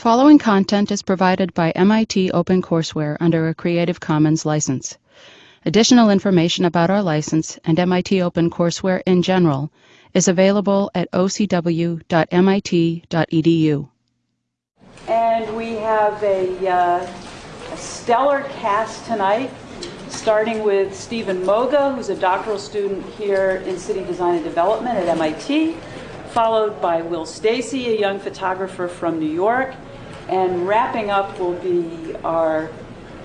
following content is provided by MIT OpenCourseWare under a Creative Commons license. Additional information about our license and MIT OpenCourseWare in general is available at ocw.mit.edu. And we have a, uh, a stellar cast tonight, starting with Stephen Moga, who's a doctoral student here in City Design and Development at MIT, followed by Will Steacy, a young photographer from New York, and wrapping up will be our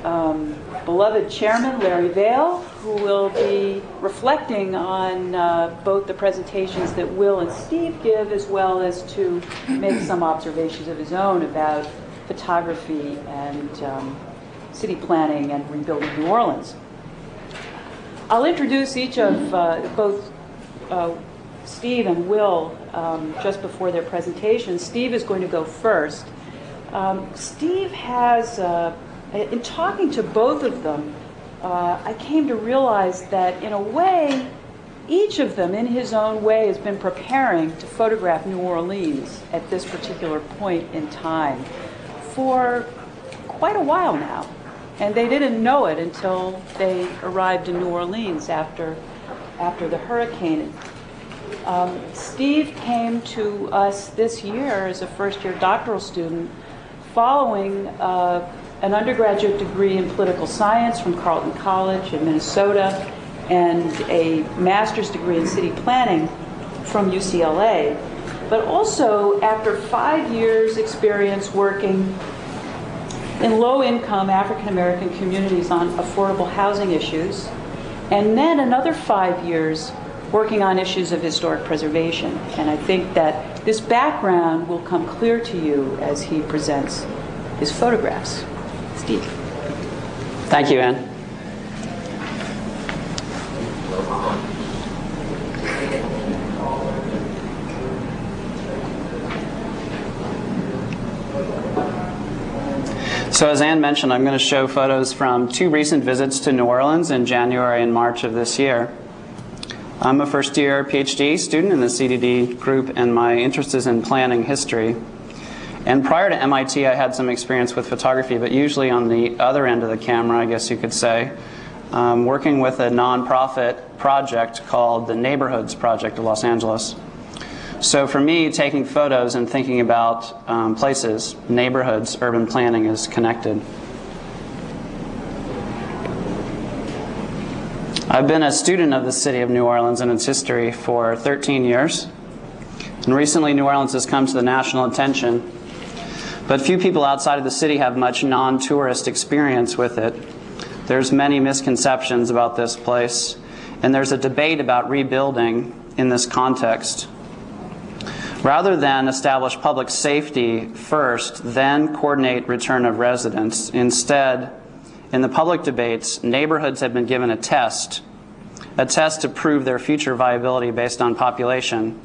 um, beloved chairman, Larry Vale, who will be reflecting on uh, both the presentations that Will and Steve give, as well as to make some observations of his own about photography and um, city planning and rebuilding New Orleans. I'll introduce each of uh, both uh, Steve and Will um, just before their presentation. Steve is going to go first. Um, Steve has uh, in talking to both of them, uh, I came to realize that in a way, each of them, in his own way, has been preparing to photograph New Orleans at this particular point in time for quite a while now. And they didn't know it until they arrived in New Orleans after, after the hurricane. Um, Steve came to us this year as a first year doctoral student following uh, an undergraduate degree in political science from Carleton College in Minnesota and a master's degree in city planning from UCLA. But also, after five years' experience working in low income African American communities on affordable housing issues, and then another five years working on issues of historic preservation. And I think that this background will come clear to you as he presents his photographs. Steve. Thank you, Anne. So as Anne mentioned, I'm going to show photos from two recent visits to New Orleans in January and March of this year. I'm a first year PhD student in the CDD group and my interest is in planning history. And prior to MIT, I had some experience with photography, but usually on the other end of the camera, I guess you could say, um, working with a nonprofit project called the Neighborhoods Project of Los Angeles. So for me, taking photos and thinking about um, places, neighborhoods, urban planning is connected. I've been a student of the city of New Orleans and its history for 13 years. And recently, New Orleans has come to the national attention but few people outside of the city have much non-tourist experience with it. There's many misconceptions about this place, and there's a debate about rebuilding in this context. Rather than establish public safety first, then coordinate return of residents, instead, in the public debates, neighborhoods have been given a test, a test to prove their future viability based on population.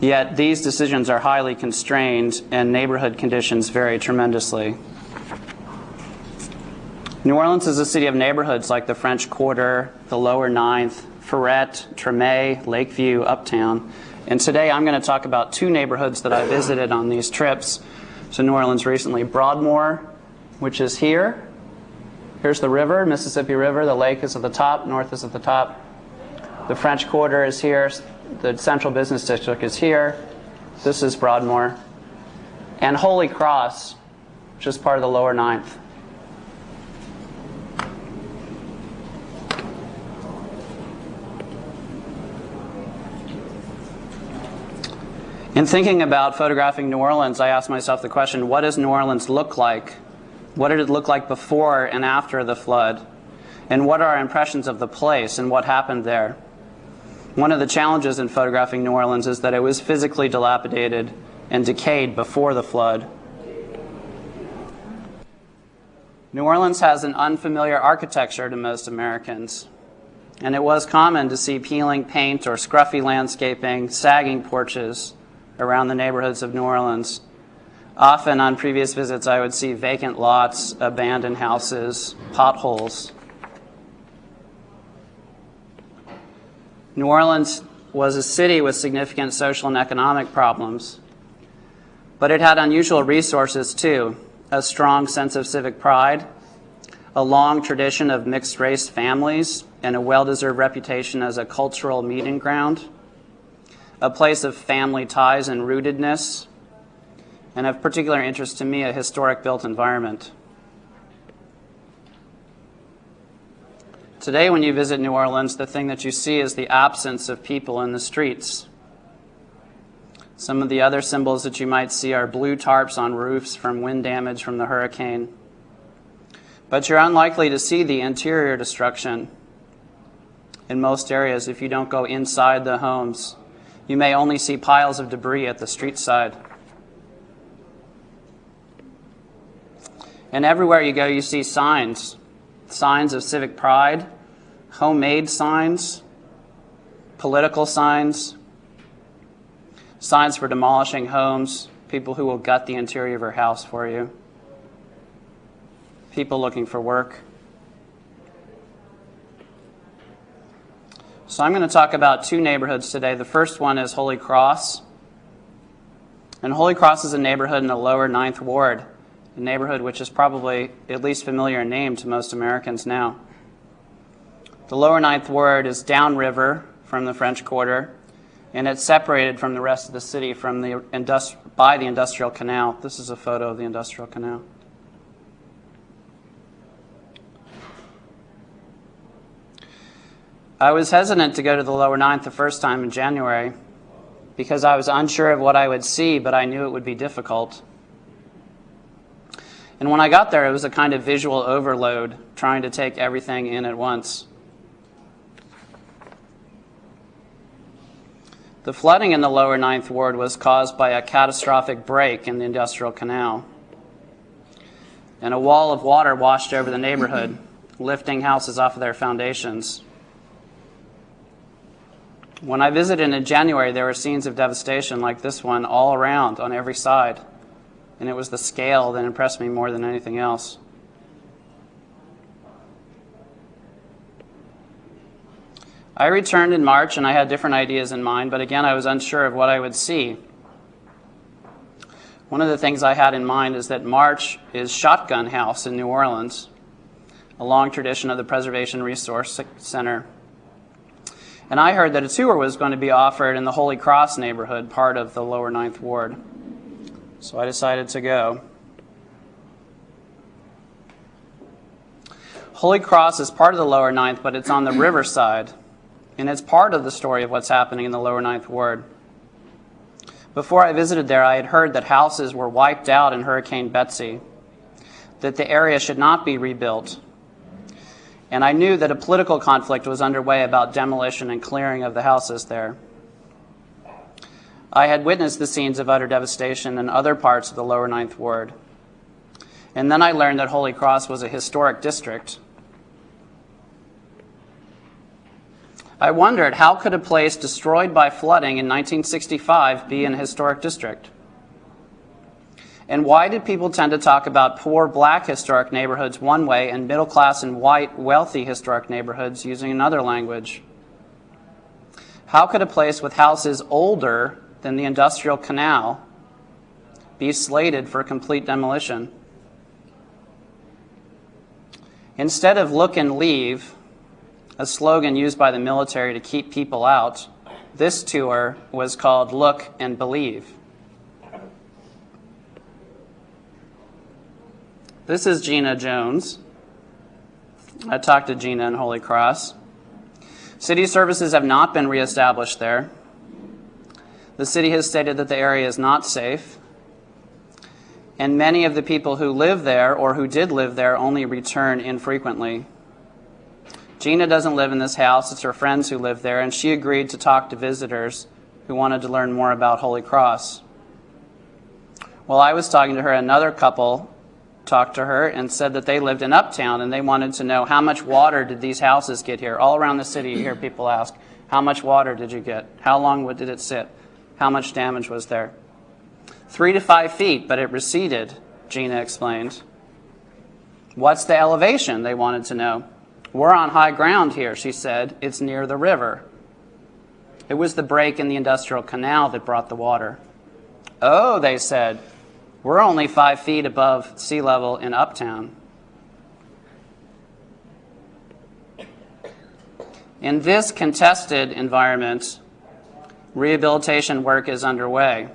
Yet these decisions are highly constrained and neighborhood conditions vary tremendously. New Orleans is a city of neighborhoods like the French Quarter, the Lower Ninth, Freret, Treme, Lakeview, Uptown. And today I'm going to talk about two neighborhoods that I visited on these trips to New Orleans recently. Broadmoor, which is here. Here's the river, Mississippi River. The lake is at the top, north is at the top. The French Quarter is here, the central business district is here. This is Broadmoor. And Holy Cross, which is part of the lower ninth. In thinking about photographing New Orleans, I asked myself the question, what does New Orleans look like? What did it look like before and after the flood? And what are our impressions of the place and what happened there? One of the challenges in photographing New Orleans is that it was physically dilapidated and decayed before the flood. New Orleans has an unfamiliar architecture to most Americans, and it was common to see peeling paint or scruffy landscaping, sagging porches around the neighborhoods of New Orleans. Often on previous visits, I would see vacant lots, abandoned houses, potholes. New Orleans was a city with significant social and economic problems. But it had unusual resources too a strong sense of civic pride, a long tradition of mixed race families, and a well deserved reputation as a cultural meeting ground, a place of family ties and rootedness, and of particular interest to me, a historic built environment. Today, when you visit New Orleans, the thing that you see is the absence of people in the streets. Some of the other symbols that you might see are blue tarps on roofs from wind damage from the hurricane. But you're unlikely to see the interior destruction in most areas if you don't go inside the homes. You may only see piles of debris at the street side. And everywhere you go, you see signs signs of civic pride, homemade signs, political signs, signs for demolishing homes, people who will gut the interior of your house for you, people looking for work. So I'm going to talk about two neighborhoods today. The first one is Holy Cross. And Holy Cross is a neighborhood in the lower Ninth Ward a neighborhood which is probably at least familiar in name to most Americans now. The lower ninth ward is downriver from the French Quarter, and it's separated from the rest of the city from the industri- by the Industrial Canal. This is a photo of the Industrial Canal. I was hesitant to go to the lower ninth the first time in January because I was unsure of what I would see, but I knew it would be difficult. And when I got there, it was a kind of visual overload, trying to take everything in at once. The flooding in the lower Ninth Ward was caused by a catastrophic break in the Industrial Canal. And a wall of water washed over the neighborhood, lifting houses off of their foundations. When I visited in January, there were scenes of devastation like this one all around on every side and it was the scale that impressed me more than anything else. I returned in March and I had different ideas in mind, but again, I was unsure of what I would see. One of the things I had in mind is that March is Shotgun House in New Orleans, a long tradition of the Preservation Resource Center. And I heard that a tour was going to be offered in the Holy Cross neighborhood, part of the lower Ninth Ward. So I decided to go. Holy Cross is part of the lower ninth, but it's on the riverside. And it's part of the story of what's happening in the lower ninth ward. Before I visited there, I had heard that houses were wiped out in Hurricane Betsy, that the area should not be rebuilt. And I knew that a political conflict was underway about demolition and clearing of the houses there. I had witnessed the scenes of utter devastation in other parts of the lower Ninth Ward. And then I learned that Holy Cross was a historic district. I wondered how could a place destroyed by flooding in 1965 be an historic district? And why did people tend to talk about poor black historic neighborhoods one way and middle class and white wealthy historic neighborhoods using another language? How could a place with houses older than the industrial canal be slated for complete demolition. Instead of look and leave, a slogan used by the military to keep people out, this tour was called Look and Believe. This is Gina Jones. I talked to Gina in Holy Cross. City services have not been reestablished there. The city has stated that the area is not safe, and many of the people who live there or who did live there only return infrequently. Gina doesn't live in this house, it's her friends who live there, and she agreed to talk to visitors who wanted to learn more about Holy Cross. While I was talking to her, another couple talked to her and said that they lived in Uptown and they wanted to know how much water did these houses get here. All around the city, you hear people ask, How much water did you get? How long did it sit? How much damage was there? Three to five feet, but it receded, Gina explained. What's the elevation? They wanted to know. We're on high ground here, she said. It's near the river. It was the break in the industrial canal that brought the water. Oh, they said, we're only five feet above sea level in Uptown. In this contested environment, rehabilitation work is underway.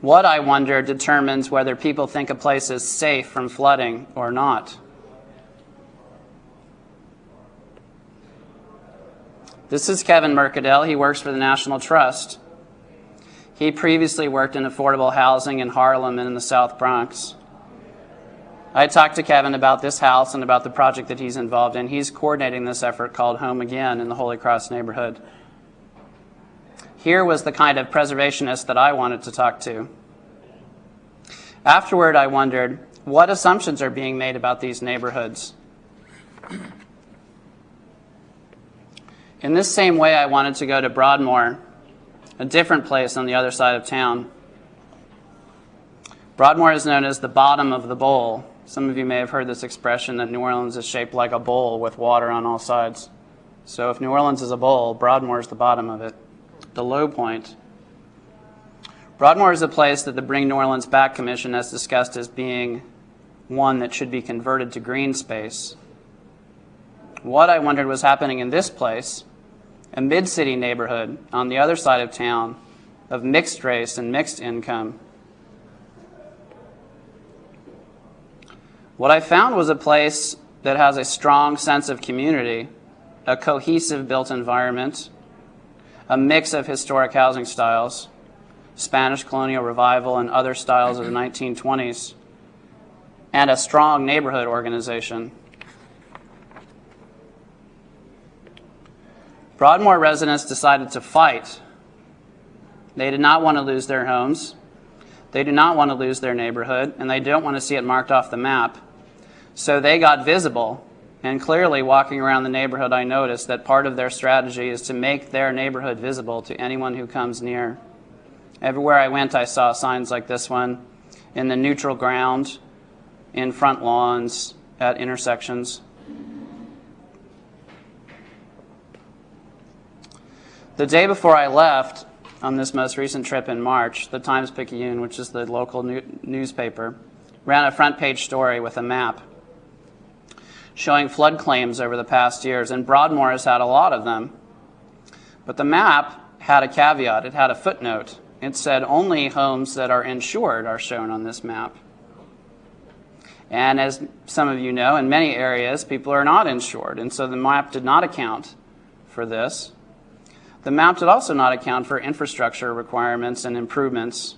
What, I wonder, determines whether people think a place is safe from flooding or not. This is Kevin Mercadal. He works for the National Trust. He previously worked in affordable housing in Harlem and in the South Bronx. I talked to Kevin about this house and about the project that he's involved in. He's coordinating this effort called Home Again in the Holy Cross neighborhood. Here was the kind of preservationist that I wanted to talk to. Afterward, I wondered what assumptions are being made about these neighborhoods. In this same way, I wanted to go to Broadmoor, a different place on the other side of town. Broadmoor is known as the bottom of the bowl. Some of you may have heard this expression that New Orleans is shaped like a bowl with water on all sides. So if New Orleans is a bowl, Broadmoor is the bottom of it, the low point. Broadmoor is a place that the Bring New Orleans Back Commission has discussed as being one that should be converted to green space. What I wondered was happening in this place, a mid-city neighborhood on the other side of town of mixed race and mixed income. What I found was a place that has a strong sense of community, a cohesive built environment, a mix of historic housing styles, Spanish colonial revival and other styles of the 1920s, and a strong neighborhood organization. Broadmoor residents decided to fight. They did not want to lose their homes. They do not want to lose their neighborhood, and they don't want to see it marked off the map. So they got visible. And clearly, walking around the neighborhood, I noticed that part of their strategy is to make their neighborhood visible to anyone who comes near. Everywhere I went, I saw signs like this one in the neutral ground, in front lawns, at intersections. The day before I left, on this most recent trip in March, the Times Picayune, which is the local new newspaper, ran a front page story with a map showing flood claims over the past years, and Broadmoor has had a lot of them. But the map had a caveat, it had a footnote. It said only homes that are insured are shown on this map. And as some of you know, in many areas, people are not insured, and so the map did not account for this. The map did also not account for infrastructure requirements and improvements.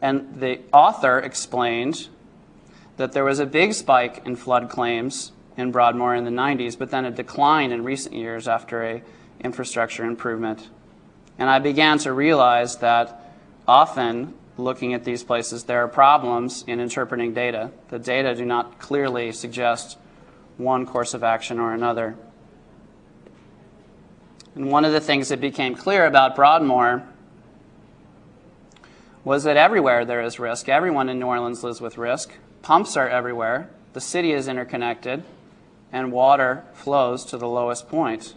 And the author explained that there was a big spike in flood claims in Broadmoor in the 90s, but then a decline in recent years after a infrastructure improvement. And I began to realize that often looking at these places, there are problems in interpreting data. The data do not clearly suggest one course of action or another. And one of the things that became clear about Broadmoor was that everywhere there is risk. Everyone in New Orleans lives with risk. Pumps are everywhere. The city is interconnected. And water flows to the lowest point.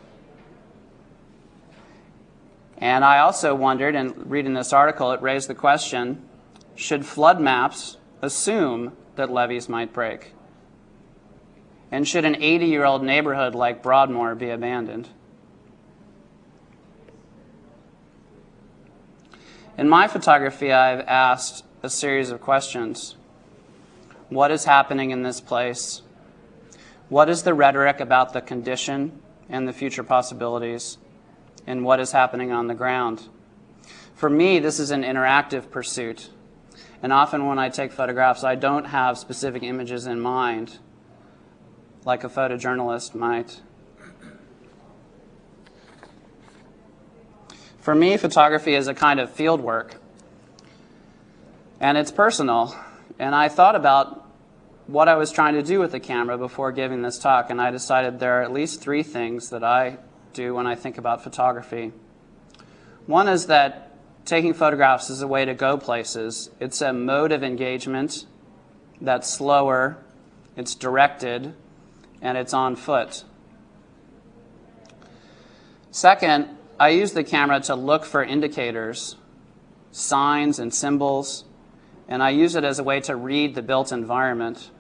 And I also wondered, and reading this article, it raised the question should flood maps assume that levees might break? And should an 80 year old neighborhood like Broadmoor be abandoned? In my photography, I've asked a series of questions. What is happening in this place? What is the rhetoric about the condition and the future possibilities? And what is happening on the ground? For me, this is an interactive pursuit. And often when I take photographs, I don't have specific images in mind, like a photojournalist might. For me, photography is a kind of field work, and it's personal. And I thought about what I was trying to do with the camera before giving this talk, and I decided there are at least three things that I do when I think about photography. One is that taking photographs is a way to go places. It's a mode of engagement that's slower, it's directed, and it's on foot. Second, I use the camera to look for indicators, signs, and symbols, and I use it as a way to read the built environment.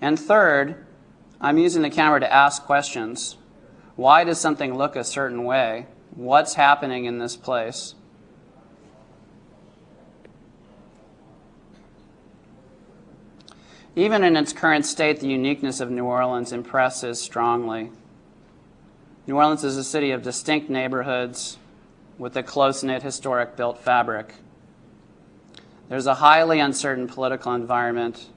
And third, I'm using the camera to ask questions. Why does something look a certain way? What's happening in this place? Even in its current state, the uniqueness of New Orleans impresses strongly. New Orleans is a city of distinct neighborhoods with a close knit historic built fabric. There's a highly uncertain political environment,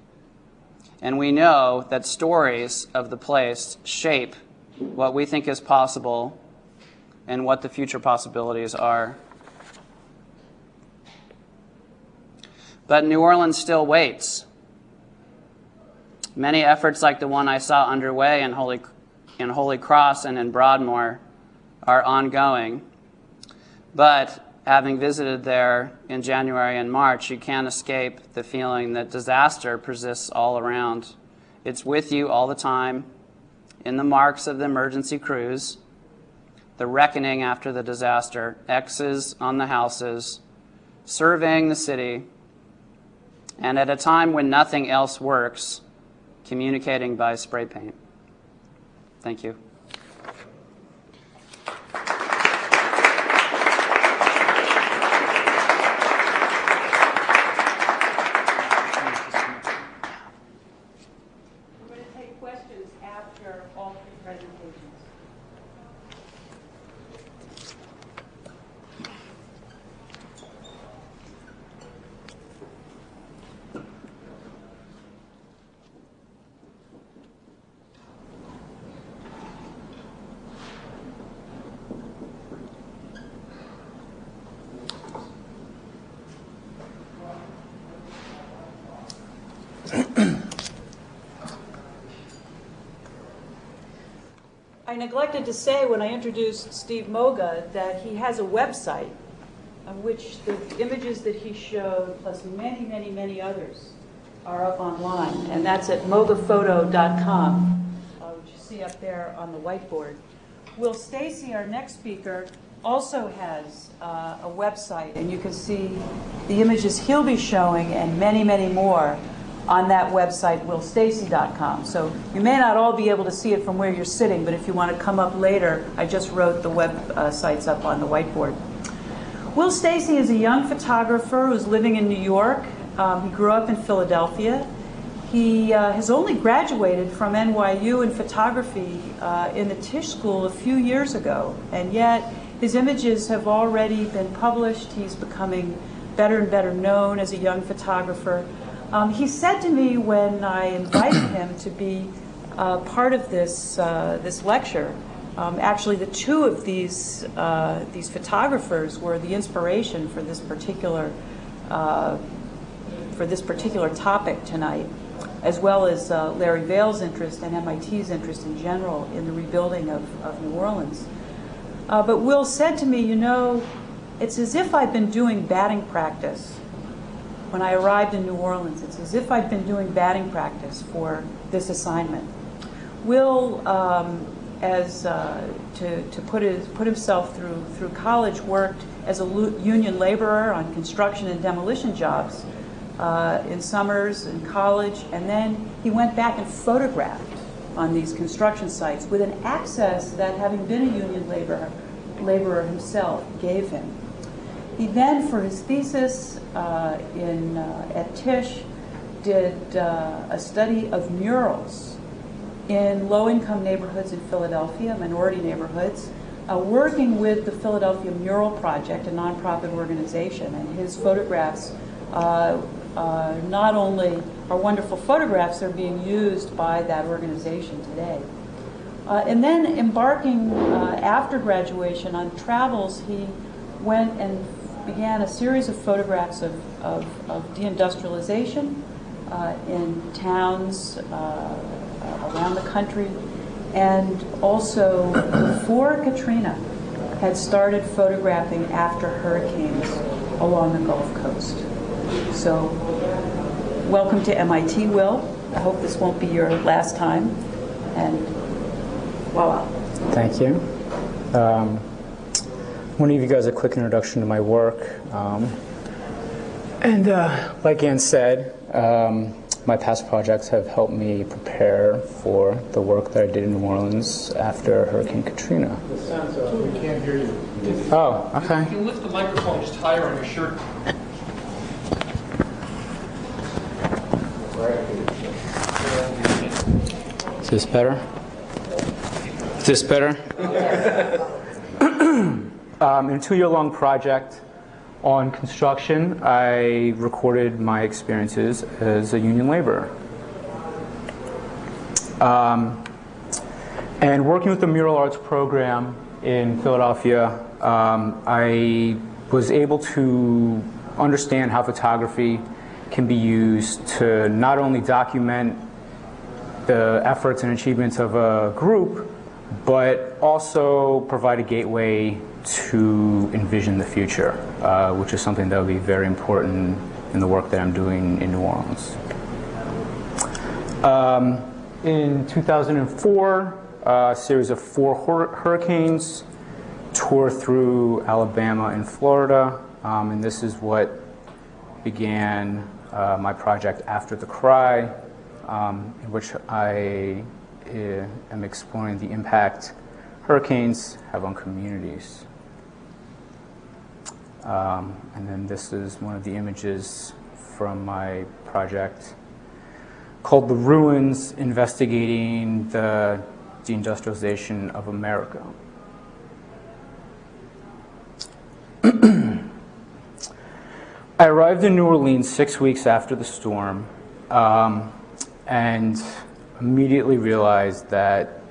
and we know that stories of the place shape what we think is possible and what the future possibilities are. But New Orleans still waits. Many efforts like the one I saw underway in Holy, in Holy Cross and in Broadmoor are ongoing. But having visited there in January and March, you can't escape the feeling that disaster persists all around. It's with you all the time, in the marks of the emergency crews, the reckoning after the disaster, X's on the houses, surveying the city, and at a time when nothing else works, communicating by spray paint. Thank you. Neglected to say when I introduced Steve Moga that he has a website on which the images that he showed, plus many, many, many others, are up online. And that's at mogaphoto.com, uh, which you see up there on the whiteboard. Will Steacy, our next speaker, also has uh, a website, and you can see the images he'll be showing and many, many more on that website, willsteacy.com. So you may not all be able to see it from where you're sitting, but if you want to come up later, I just wrote the web uh, sites up on the whiteboard. Will Steacy is a young photographer who's living in New York. Um, he grew up in Philadelphia. He uh, has only graduated from NYU in photography uh, in the Tisch School a few years ago, and yet his images have already been published. He's becoming better and better known as a young photographer. Um, he said to me when I invited him to be uh, part of this, uh, this lecture, um, actually the two of these, uh, these photographers were the inspiration for this particular, uh, for this particular topic tonight, as well as uh, Larry Vale's interest and MIT's interest in general in the rebuilding of, of New Orleans. Uh, but Will said to me, you know, it's as if I've been doing batting practice when I arrived in New Orleans. It's as if I'd been doing batting practice for this assignment. Will, um, as uh, to, to put, his, put himself through, through college, worked as a union laborer on construction and demolition jobs uh, in summers in college, and then he went back and photographed on these construction sites with an access that, having been a union laborer, laborer himself, gave him. He then, for his thesis uh, in, uh, at Tisch, did uh, a study of murals in low-income neighborhoods in Philadelphia, minority neighborhoods, uh, working with the Philadelphia Mural Project, a nonprofit organization. And his photographs uh, uh, not only are wonderful photographs, they're being used by that organization today. and then embarking after graduation on travels, he went and began a series of photographs of, of, of deindustrialization uh, in towns uh, around the country, and also before Katrina had started photographing after hurricanes along the Gulf Coast. So, welcome to MIT, Will. I hope this won't be your last time. And voila. Thank you. Um, want to give you guys a quick introduction to my work. Um, and uh, like Ann said, um, my past projects have helped me prepare for the work that I did in New Orleans after Hurricane Katrina. The sound's up, we can't hear you. Oh, okay. You can lift the microphone just higher on your shirt. Is this better? Is this better? um, in a two-year-long project on construction, I recorded my experiences as a union laborer. Um, and working with the mural arts program in Philadelphia, um, I was able to understand how photography can be used to not only document the efforts and achievements of a group, but also provide a gateway to envision the future, uh, which is something that will be very important in the work that I'm doing in New Orleans. Um, in 2004, a series of four hur- hurricanes tore through Alabama and Florida, um, and this is what began uh, my project After the Cry, um, in which I uh, am exploring the impact hurricanes have on communities. Um, and then this is one of the images from my project called The Ruins Investigating the Deindustrialization of America. I arrived in New Orleans six weeks after the storm um, and immediately realized that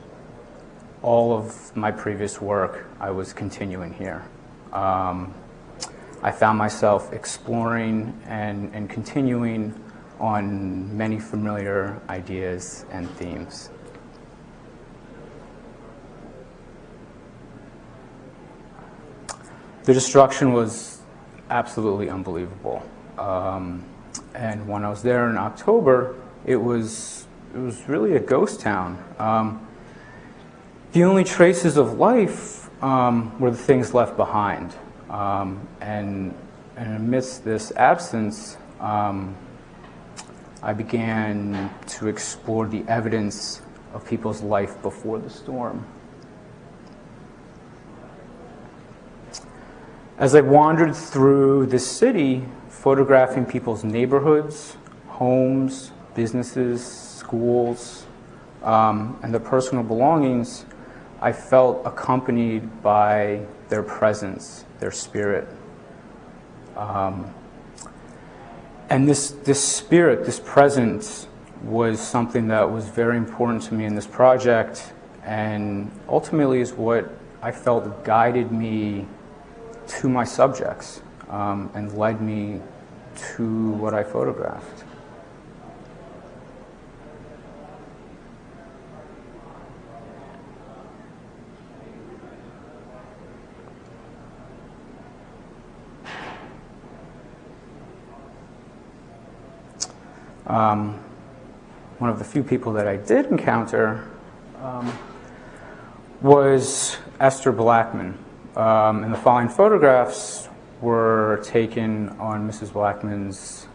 all of my previous work I was continuing here. Um, I found myself exploring and, and continuing on many familiar ideas and themes. The destruction was absolutely unbelievable. Um, and when I was there in October, it was, it was really a ghost town. Um, the only traces of life um, were the things left behind. Um, and, and amidst this absence, um, I began to explore the evidence of people's life before the storm. As I wandered through the city, photographing people's neighborhoods, homes, businesses, schools, um, and their personal belongings, I felt accompanied by their presence, their spirit. Um, and this, this spirit, this presence, was something that was very important to me in this project, and ultimately is what I felt guided me to my subjects um, and led me to what I photographed. Um, one of the few people that I did encounter um, was Esther Blackman. Um, and the following photographs were taken on Mrs. Blackman's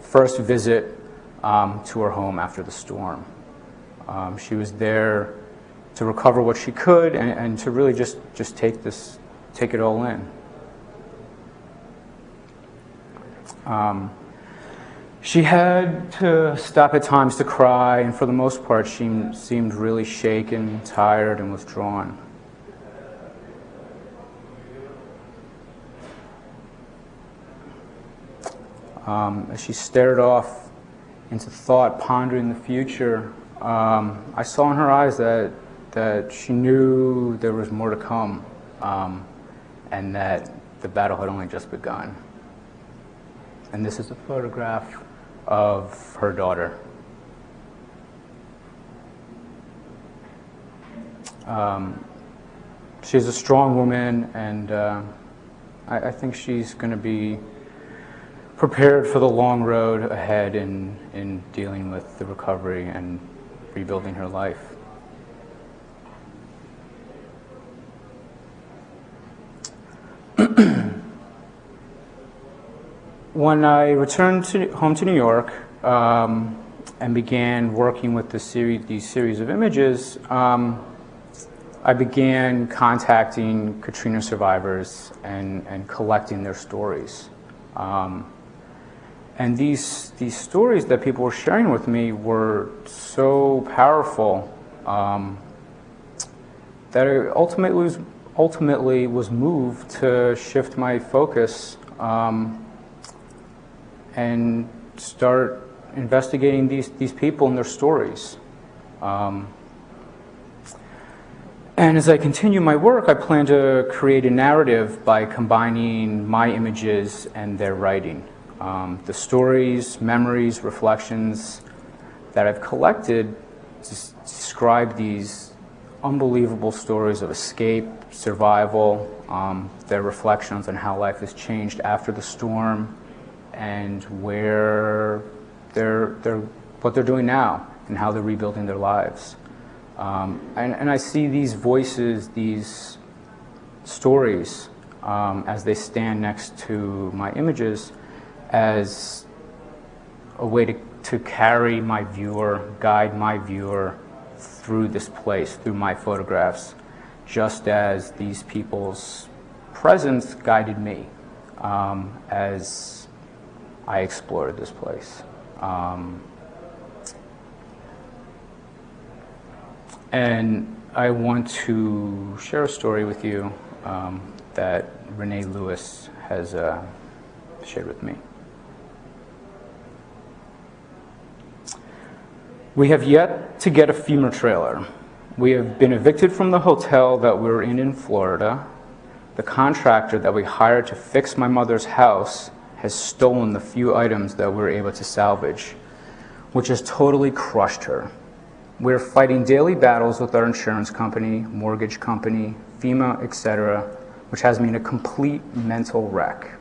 first visit um, to her home after the storm. Um, she was there to recover what she could and, and to really just, just take this, take it all in. Um, she had to stop at times to cry, and for the most part, she seemed really shaken, tired, and withdrawn. Um, as she stared off into thought, pondering the future, um, I saw in her eyes that, that she knew there was more to come um, and that the battle had only just begun. And this is a photograph of her daughter. Um, she's a strong woman, and uh, I, I think she's going to be prepared for the long road ahead in, in dealing with the recovery and rebuilding her life. When I returned to, home to New York um, and began working with the series, these series of images, um, I began contacting Katrina survivors and, and collecting their stories. Um, and these, these stories that people were sharing with me were so powerful um, that I ultimately was, ultimately was moved to shift my focus um, and start investigating these, these people and their stories. Um, and as I continue my work, I plan to create a narrative by combining my images and their writing. Um, the stories, memories, reflections that I've collected describe these unbelievable stories of escape, survival, um, their reflections on how life has changed after the storm, and where they're, they're, what they're doing now and how they're rebuilding their lives. Um, and, and I see these voices, these stories, um, as they stand next to my images, as a way to, to carry my viewer, guide my viewer through this place, through my photographs, just as these people's presence guided me um, as I explored this place. Um, and I want to share a story with you um, that Renee Lewis has uh, shared with me. We have yet to get a FEMA trailer. We have been evicted from the hotel that we were in in Florida. The contractor that we hired to fix my mother's house has stolen the few items that we were able to salvage, which has totally crushed her. We're fighting daily battles with our insurance company, mortgage company, FEMA, etc., which has me in a complete mental wreck.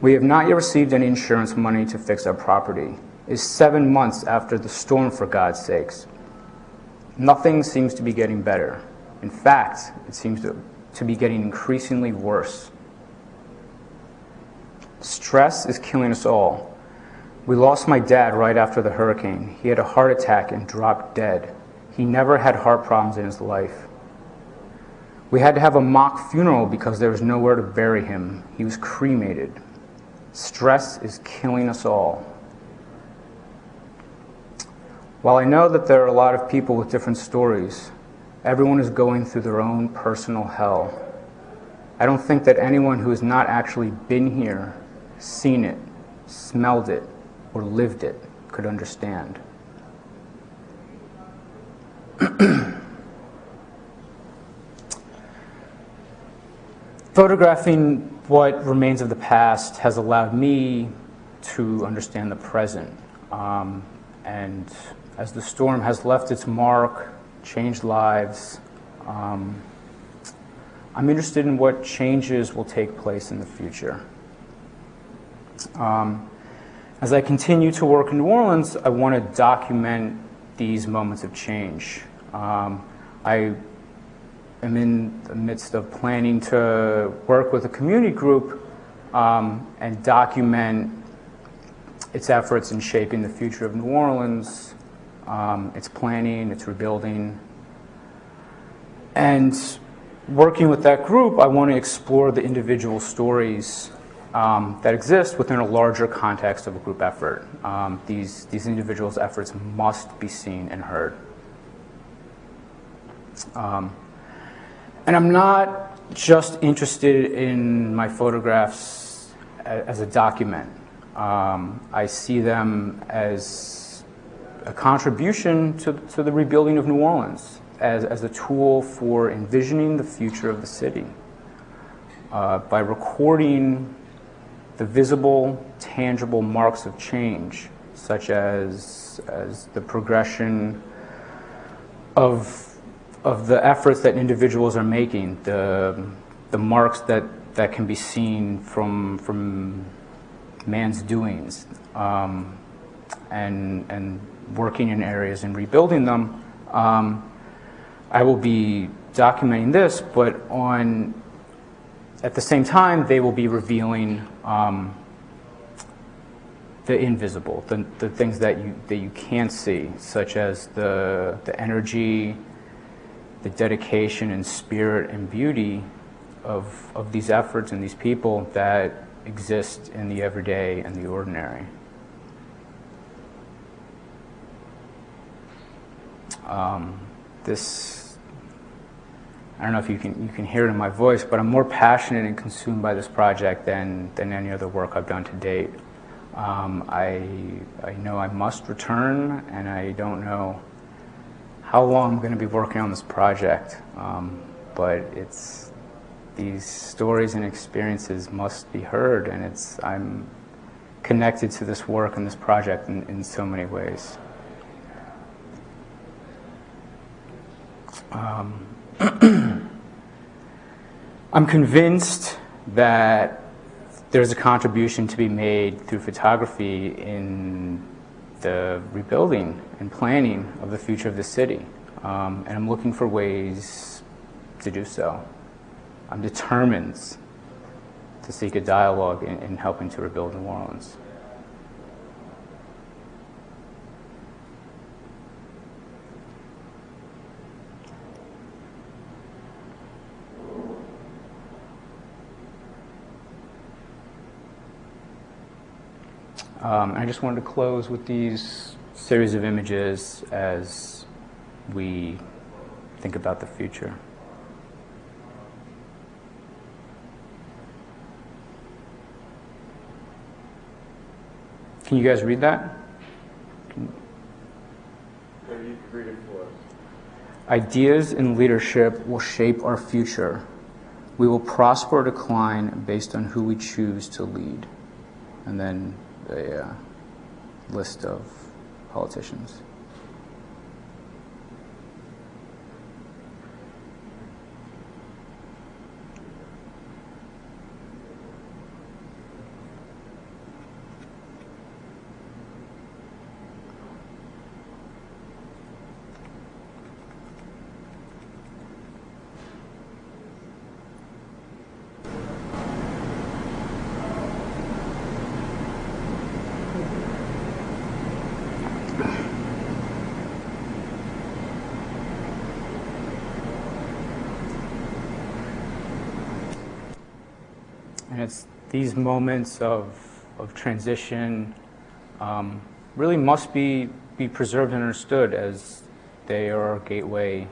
We have not yet received any insurance money to fix our property It's seven months after the storm, for God's sakes. Nothing seems to be getting better. In fact, it seems to, to be getting increasingly worse. Stress is killing us all. We lost my dad right after the hurricane. He had a heart attack and dropped dead. He never had heart problems in his life. We had to have a mock funeral because there was nowhere to bury him. He was cremated. Stress is killing us all. While I know that there are a lot of people with different stories, everyone is going through their own personal hell. I don't think that anyone who has not actually been here, seen it, smelled it, or lived it could understand. Photographing what remains of the past has allowed me to understand the present um, and as the storm has left its mark, changed lives, um, I'm interested in what changes will take place in the future. Um, as I continue to work in New Orleans, I want to document these moments of change. Um, I am in the midst of planning to work with a community group um, and document its efforts in shaping the future of New Orleans um, it's planning, it's rebuilding. And working with that group, I want to explore the individual stories um, that exist within a larger context of a group effort. Um, these, these individuals' efforts must be seen and heard. Um, and I'm not just interested in my photographs as a document. Um, I see them as a contribution to, to the rebuilding of New Orleans as, as a tool for envisioning the future of the city. Uh, by recording the visible, tangible marks of change, such as, as the progression of, of the efforts that individuals are making, the, the marks that, that can be seen from, from man's doings, um, and, and working in areas and rebuilding them. Um, I will be documenting this, but on at the same time, they will be revealing um, the invisible, the, the things that you, that you can't see, such as the, the energy, the dedication and spirit and beauty of, of these efforts and these people that exist in the everyday and the ordinary. Um, this, I don't know if you can, you can hear it in my voice, but I'm more passionate and consumed by this project than, than any other work I've done to date. Um, I, I know I must return, and I don't know how long I'm going to be working on this project, um, but it's these stories and experiences must be heard, and it's I'm connected to this work and this project in, in so many ways. Um, I'm convinced that there's a contribution to be made through photography in the rebuilding and planning of the future of the city. Um, and I'm looking for ways to do so. I'm determined to seek a dialogue in, in helping to rebuild New Orleans. Um, I just wanted to close with these series of images as we think about the future. Can you guys read that? Can... you read it for us. Ideas and leadership will shape our future. We will prosper or decline based on who we choose to lead. And then a uh, list of politicians. And it's these moments of, of transition um, really must be, be preserved and understood as they are our gateway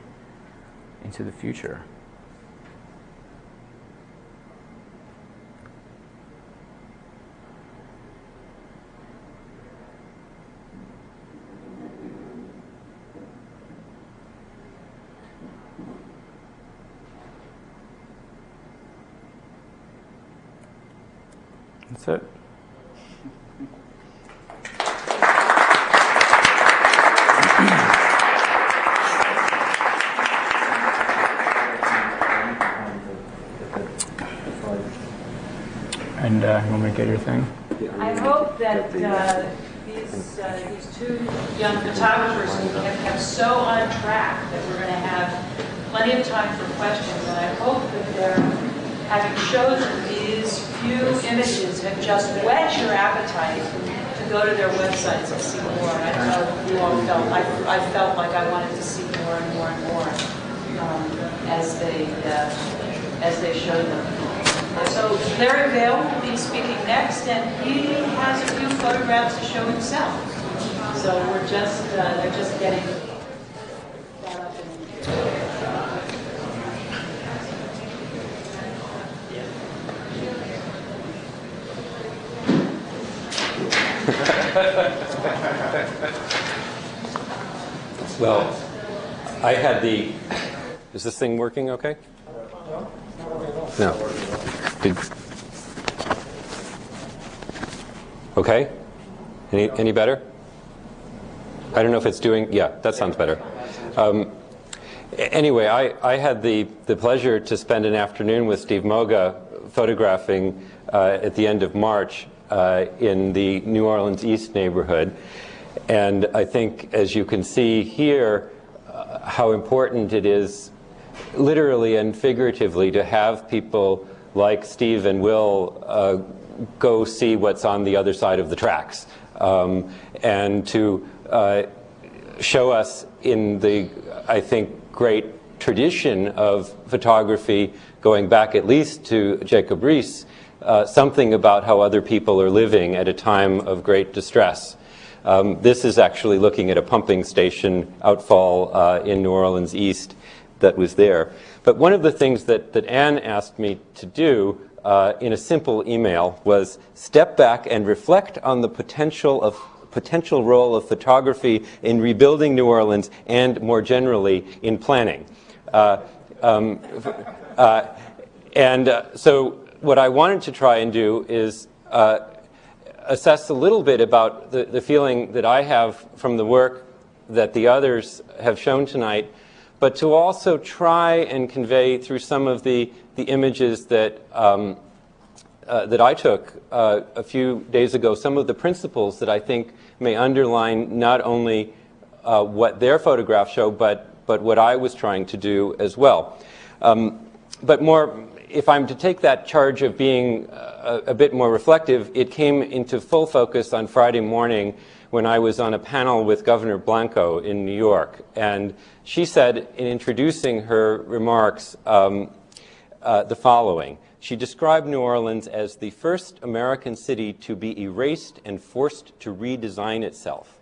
into the future. That's it. And uh, you want me to thing? I hope that uh, these, uh, these two young photographers have kept so on track that we're going to have plenty of time for questions. And I hope that they're, having chosen these few images, have just whet your appetite to go to their websites and see more. And I know you all felt, I, I felt like I wanted to see more and more and more um, as they, uh, as they showed them. So Larry Vale will be speaking next, and he has a few photographs to show himself. So we're just, uh, they're just getting that up and Well, I had the, is this thing working okay? No. Did, okay? Any, any better? I don't know if it's doing, yeah, that sounds better. Um, anyway, I, I had the, the pleasure to spend an afternoon with Steve Moga photographing uh, at the end of March uh, in the New Orleans East neighborhood. And I think, as you can see here, uh, how important it is literally and figuratively to have people like Steve and Will, uh, go see what's on the other side of the tracks um, and to uh, show us in the, I think, great tradition of photography going back at least to Jacob Riis, uh, something about how other people are living at a time of great distress. Um, this is actually looking at a pumping station outfall uh, in New Orleans East that was there. But one of the things that, that Anne asked me to do uh, in a simple email was step back and reflect on the potential of potential role of photography in rebuilding New Orleans and more generally in planning. Uh, um, uh, and uh, so what I wanted to try and do is uh, assess a little bit about the, the feeling that I have from the work that the others have shown tonight, but to also try and convey through some of the, the images that, um, uh, that I took uh, a few days ago, some of the principles that I think may underline not only uh, what their photographs show, but, but what I was trying to do as well. Um, but more, if I'm to take that charge of being a, a, bit more reflective, it came into full focus on Friday morning when I was on a panel with Governor Blanco in New York. And she said, in introducing her remarks, um, uh, the following. She described New Orleans as the first American city to be erased and forced to redesign itself.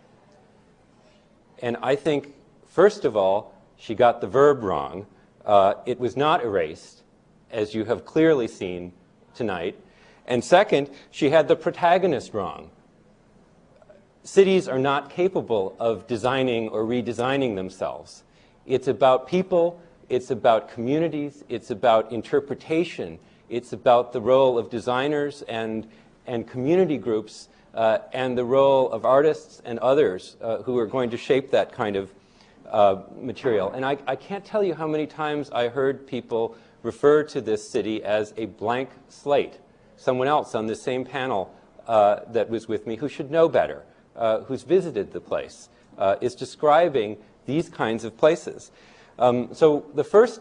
And I think, first of all, she got the verb wrong. Uh, it was not erased as you have clearly seen tonight. And second, she had the protagonist wrong. Cities are not capable of designing or redesigning themselves. It's about people, it's about communities, it's about interpretation, it's about the role of designers and, and community groups uh, and the role of artists and others uh, who are going to shape that kind of uh, material. And I, I can't tell you how many times I heard people refer to this city as a blank slate. Someone else on the same panel uh, that was with me who should know better, uh, who's visited the place, uh, is describing these kinds of places. Um, so the first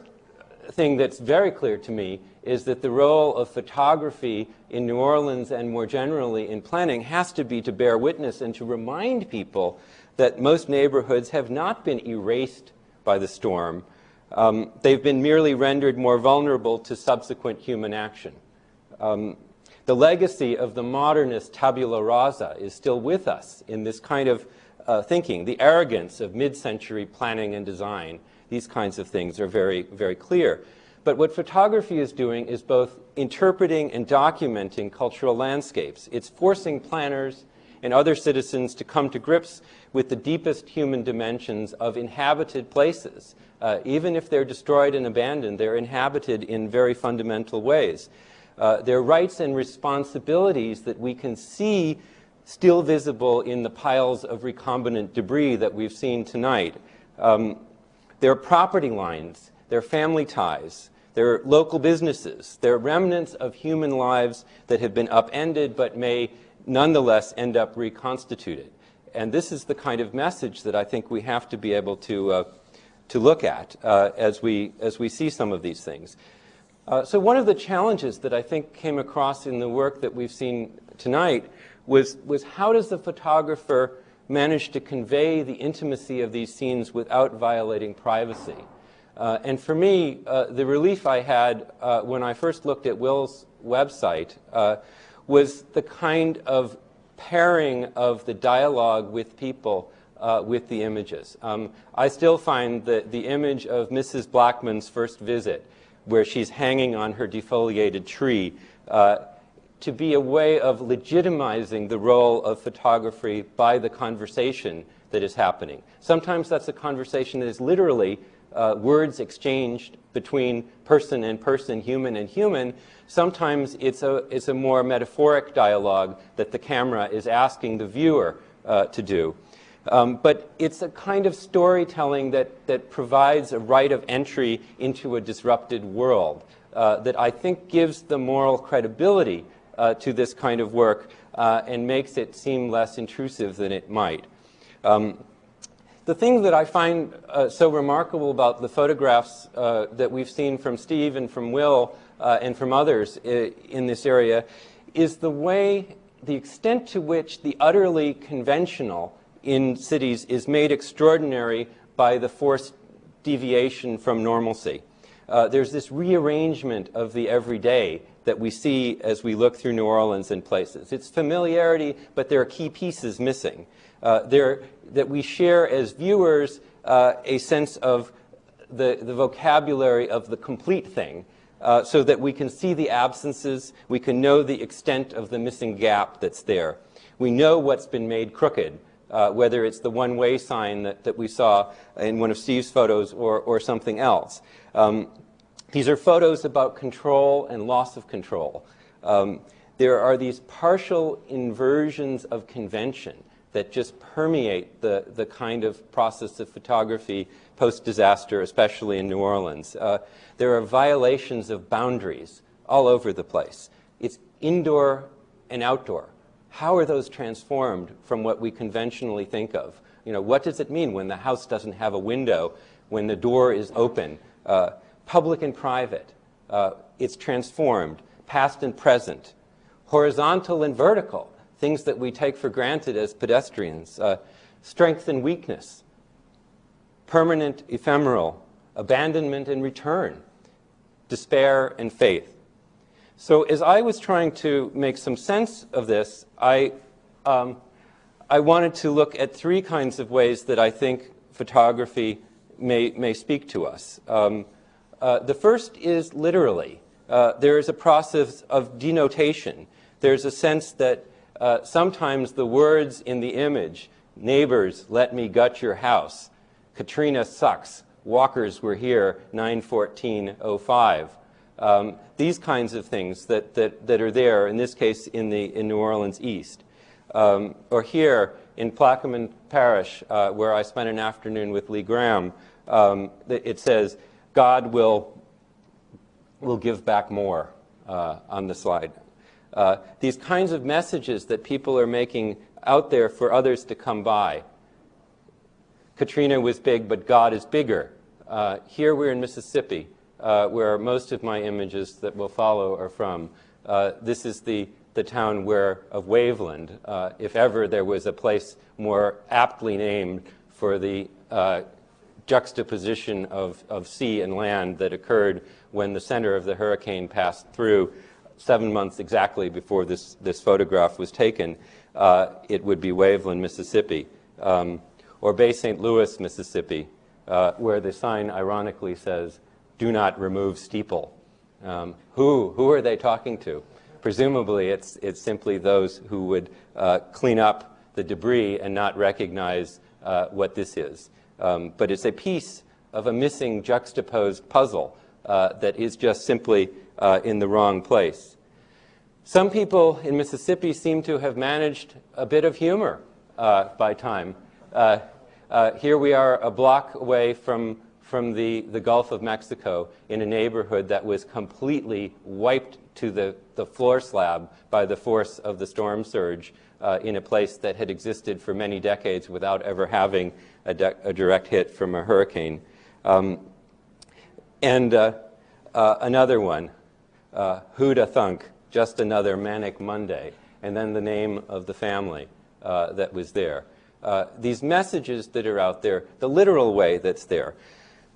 thing that's very clear to me is that the role of photography in New Orleans and more generally in planning has to be to bear witness and to remind people that most neighborhoods have not been erased by the storm, um, they've been merely rendered more vulnerable to subsequent human action. Um, the legacy of the modernist tabula rasa is still with us in this kind of uh, thinking. The arrogance of mid-century planning and design, these kinds of things are very, very clear. But what photography is doing is both interpreting and documenting cultural landscapes. It's forcing planners and other citizens to come to grips with the deepest human dimensions of inhabited places, uh, even if they're destroyed and abandoned, they're inhabited in very fundamental ways. Uh, there are rights and responsibilities that we can see still visible in the piles of recombinant debris that we've seen tonight. Um, there are property lines, there are family ties, there are local businesses, there are remnants of human lives that have been upended but may nonetheless end up reconstituted. And this is the kind of message that I think we have to be able to uh, to look at uh, as, we, as we see some of these things. Uh, so one of the challenges that I think came across in the work that we've seen tonight was, was how does the photographer manage to convey the intimacy of these scenes without violating privacy? Uh, and for me, uh, the relief I had uh, when I first looked at Will's website uh, was the kind of pairing of the dialogue with people uh, with the images. Um, I still find that the image of Mrs. Blackman's first visit, where she's hanging on her defoliated tree, uh, to be a way of legitimizing the role of photography by the conversation that is happening. Sometimes that's a conversation that is literally uh, words exchanged between person and person, human and human. Sometimes it's a, it's a more metaphoric dialogue that the camera is asking the viewer uh, to do. Um, but it's a kind of storytelling that, that provides a right of entry into a disrupted world uh, that I think gives the moral credibility uh, to this kind of work uh, and makes it seem less intrusive than it might. Um, the thing that I find uh, so remarkable about the photographs uh, that we've seen from Steve and from Will uh, and from others in this area is the way, the extent to which the utterly conventional in cities is made extraordinary by the forced deviation from normalcy. Uh, there's this rearrangement of the everyday that we see as we look through New Orleans and places. It's familiarity, but there are key pieces missing. Uh, there, that we share as viewers uh, a sense of the, the vocabulary of the complete thing, uh, so that we can see the absences, we can know the extent of the missing gap that's there. We know what's been made crooked, uh, whether it's the one-way sign that, that we saw in one of Steve's photos or, or something else. Um, these are photos about control and loss of control. Um, there are these partial inversions of convention that just permeate the, the kind of process of photography post-disaster, especially in New Orleans. Uh, there are violations of boundaries all over the place. It's indoor and outdoor. How are those transformed from what we conventionally think of? You know, what does it mean when the house doesn't have a window, when the door is open? Uh, public and private. Uh, it's transformed, past and present. Horizontal and vertical, things that we take for granted as pedestrians. Uh, strength and weakness. Permanent, ephemeral. Abandonment and return. Despair and faith. So as I was trying to make some sense of this, I, um, I wanted to look at three kinds of ways that I think photography may, may speak to us. Um, uh, the first is literally. Uh, there is a process of denotation. There's a sense that uh, sometimes the words in the image, neighbors, let me gut your house, Katrina sucks, walkers were here, 91405. Um, these kinds of things that, that, that are there, in this case in, the, in New Orleans East. Um, or here in Plaquemines Parish, uh, where I spent an afternoon with Lee Graham, um, it says, God will, will give back more uh, on the slide. Uh, these kinds of messages that people are making out there for others to come by. Katrina was big, but God is bigger. Uh, here we're in Mississippi, uh, where most of my images that will follow are from. Uh, this is the, the town where, of Waveland, uh, if ever there was a place more aptly named for the juxtaposition of, of sea and land that occurred when the center of the hurricane passed through seven months exactly before this, this photograph was taken, uh, it would be Waveland, Mississippi, um, or Bay St. Louis, Mississippi, uh, where the sign ironically says, do not remove steeple. Um, who, who are they talking to? Presumably it's, it's simply those who would uh, clean up the debris and not recognize uh, what this is. Um, but it's a piece of a missing juxtaposed puzzle uh, that is just simply uh, in the wrong place. Some people in Mississippi seem to have managed a bit of humor uh, by time. Uh, uh, here we are a block away from, from the, the Gulf of Mexico in a neighborhood that was completely wiped to the, the floor slab by the force of the storm surge uh, in a place that had existed for many decades without ever having a, a direct hit from a hurricane. Um, and uh, uh, another one, uh, Who'da Thunk, just another manic Monday, and then the name of the family uh, that was there. Uh, these messages that are out there, the literal way that's there.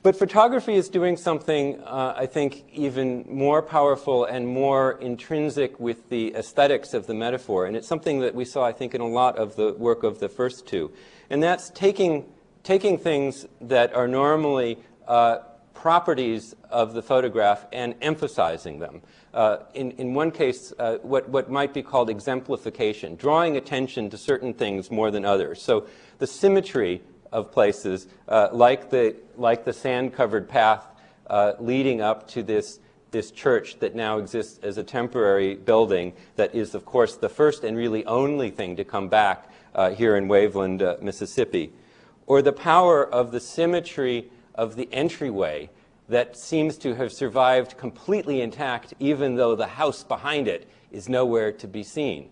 But photography is doing something, uh, I think, even more powerful and more intrinsic with the aesthetics of the metaphor. And it's something that we saw, I think, in a lot of the work of the first two. And that's taking, taking things that are normally uh, properties of the photograph and emphasizing them. Uh, in, in one case, uh, what, what might be called exemplification, drawing attention to certain things more than others. So the symmetry of places, uh, like the, like the sand-covered path uh, leading up to this, this church that now exists as a temporary building that is, of course, the first and really only thing to come back uh, here in Waveland, Mississippi. Or the power of the symmetry of the entryway that seems to have survived completely intact even though the house behind it is nowhere to be seen.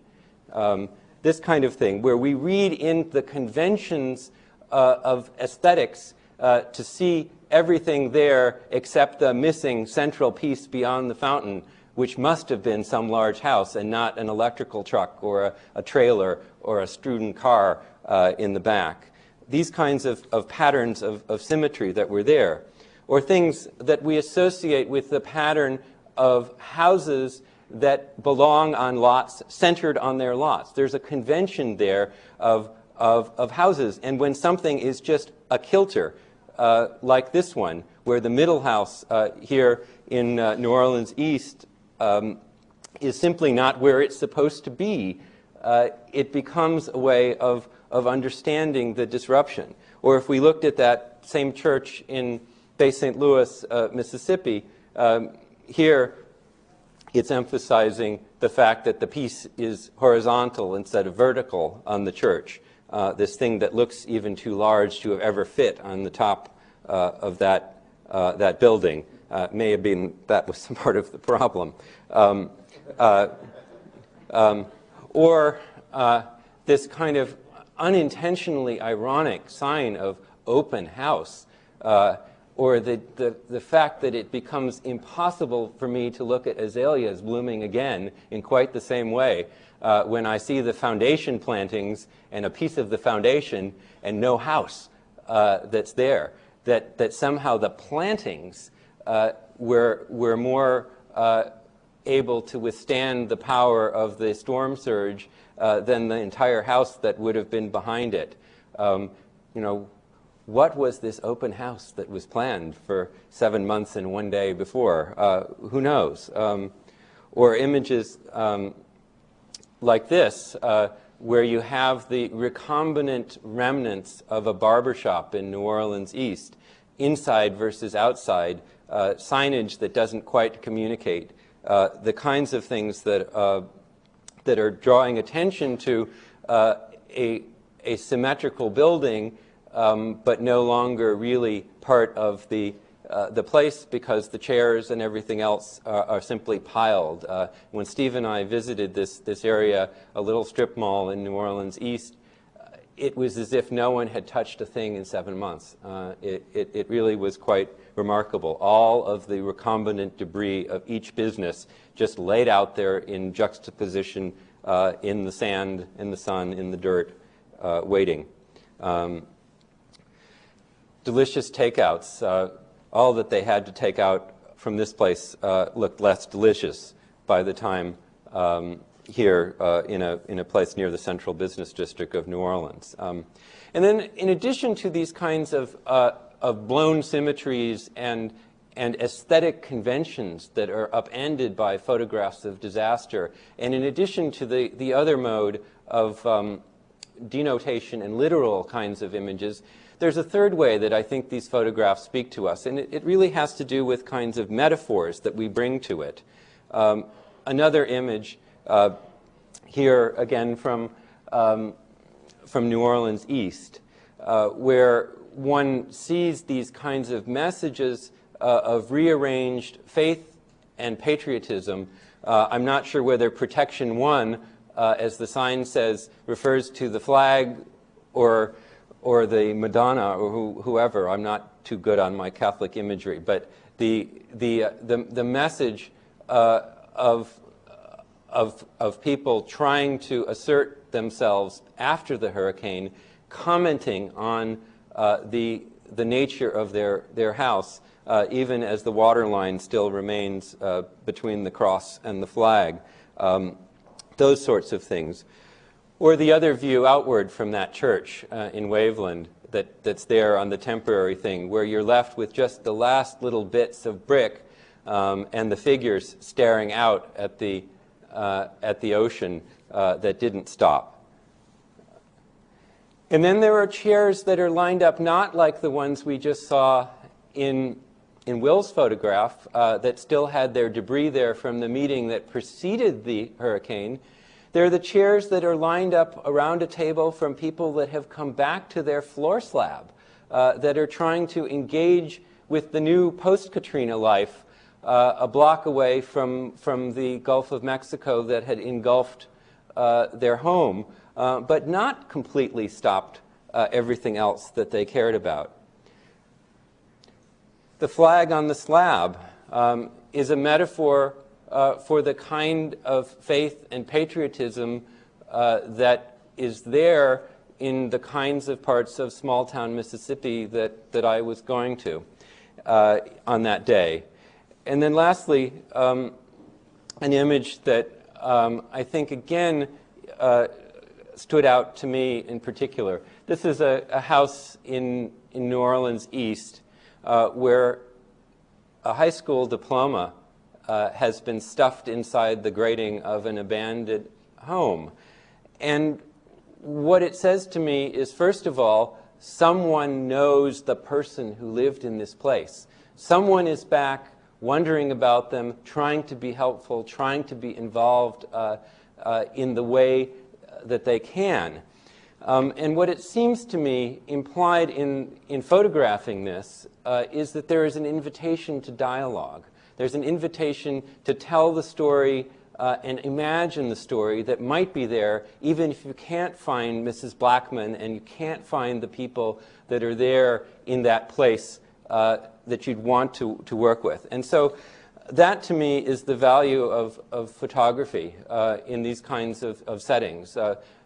Um, this kind of thing, where we read in the conventions uh, of aesthetics uh, to see everything there except the missing central piece beyond the fountain, which must have been some large house and not an electrical truck or a, a trailer or a student car uh, in the back. These kinds of, of patterns of, of symmetry that were there, or things that we associate with the pattern of houses that belong on lots centered on their lots. There's a convention there of, of, of houses. And when something is just a kilter, uh, like this one, where the middle house uh, here in uh, New Orleans East um, is simply not where it's supposed to be, uh, it becomes a way of, of understanding the disruption. Or if we looked at that same church in Bay St. Louis, uh, Mississippi, um, here it's emphasizing the fact that the piece is horizontal instead of vertical on the church. Uh, this thing that looks even too large to have ever fit on the top uh, of that, uh, that building. Uh, may have been that was part of the problem. Um, uh, um, or this kind of unintentionally ironic sign of open house or the, the, the fact that it becomes impossible for me to look at azaleas blooming again in quite the same way uh, when I see the foundation plantings and a piece of the foundation and no house uh, that's there. That, that somehow the plantings uh, were, were more uh, able to withstand the power of the storm surge uh, than the entire house that would have been behind it. Um, you know, what was this open house that was planned for seven months and one day before? Uh, who knows? Um, or images um, like this, uh, where you have the recombinant remnants of a barbershop in New Orleans East, inside versus outside, uh, signage that doesn't quite communicate, uh, the kinds of things that, uh, that are drawing attention to uh, a, a symmetrical building um, but no longer really part of the, uh, the place because the chairs and everything else are, are simply piled. Uh, when Steve and I visited this, this area, a little strip mall in New Orleans East, uh, it was as if no one had touched a thing in seven months. Uh, it, it, it, really was quite remarkable. All of the recombinant debris of each business just laid out there in juxtaposition uh, in the sand, in the sun, in the dirt, uh, waiting. Um, delicious takeouts. Uh, all that they had to take out from this place uh, looked less delicious by the time um, here uh, in, a, in a place near the central business district of New Orleans. Um, and then in addition to these kinds of, uh, of blown symmetries and, and aesthetic conventions that are upended by photographs of disaster, and in addition to the, the other mode of um, denotation and literal kinds of images, there's a third way that I think these photographs speak to us, and it, it really has to do with kinds of metaphors that we bring to it. Um, another image uh, here, again, from, um, from New Orleans East, uh, where one sees these kinds of messages uh, of rearranged faith and patriotism. Uh, I'm not sure whether Protection One, uh, as the sign says, refers to the flag or or the Madonna or who, whoever. I'm not too good on my Catholic imagery, but the, the, uh, the, the message uh, of, of, of people trying to assert themselves after the hurricane, commenting on uh, the, the nature of their, their house, uh, even as the water line still remains uh, between the cross and the flag. Um, those sorts of things. Or the other view outward from that church uh, in Waveland that, that's there on the temporary thing, where you're left with just the last little bits of brick um, and the figures staring out at the, uh, at the ocean uh, that didn't stop. And then there are chairs that are lined up not like the ones we just saw in, in Will's photograph uh, that still had their debris there from the meeting that preceded the hurricane, they're the chairs that are lined up around a table from people that have come back to their floor slab, uh, that are trying to engage with the new post-Katrina life uh, a block away from, from the Gulf of Mexico that had engulfed uh, their home, uh, but not completely stopped uh, everything else that they cared about. The flag on the slab um, is a metaphor uh, for the kind of faith and patriotism uh, that is there in the kinds of parts of small town Mississippi that, that I was going to uh, on that day. And then lastly, um, an image that um, I think again uh, stood out to me in particular. This is a, a house in, in New Orleans East where a high school diploma uh, has been stuffed inside the grating of an abandoned home. And what it says to me is, first of all, someone knows the person who lived in this place. Someone is back wondering about them, trying to be helpful, trying to be involved uh, uh, in the way that they can. Um, and what it seems to me implied in, in photographing this uh, is that there is an invitation to dialogue. There's an invitation to tell the story uh, and imagine the story that might be there, even if you can't find Mrs. Blackman and you can't find the people that are there in that place uh, that you'd want to, to work with. And so that to me is the value of, of photography uh, in these kinds of, of settings.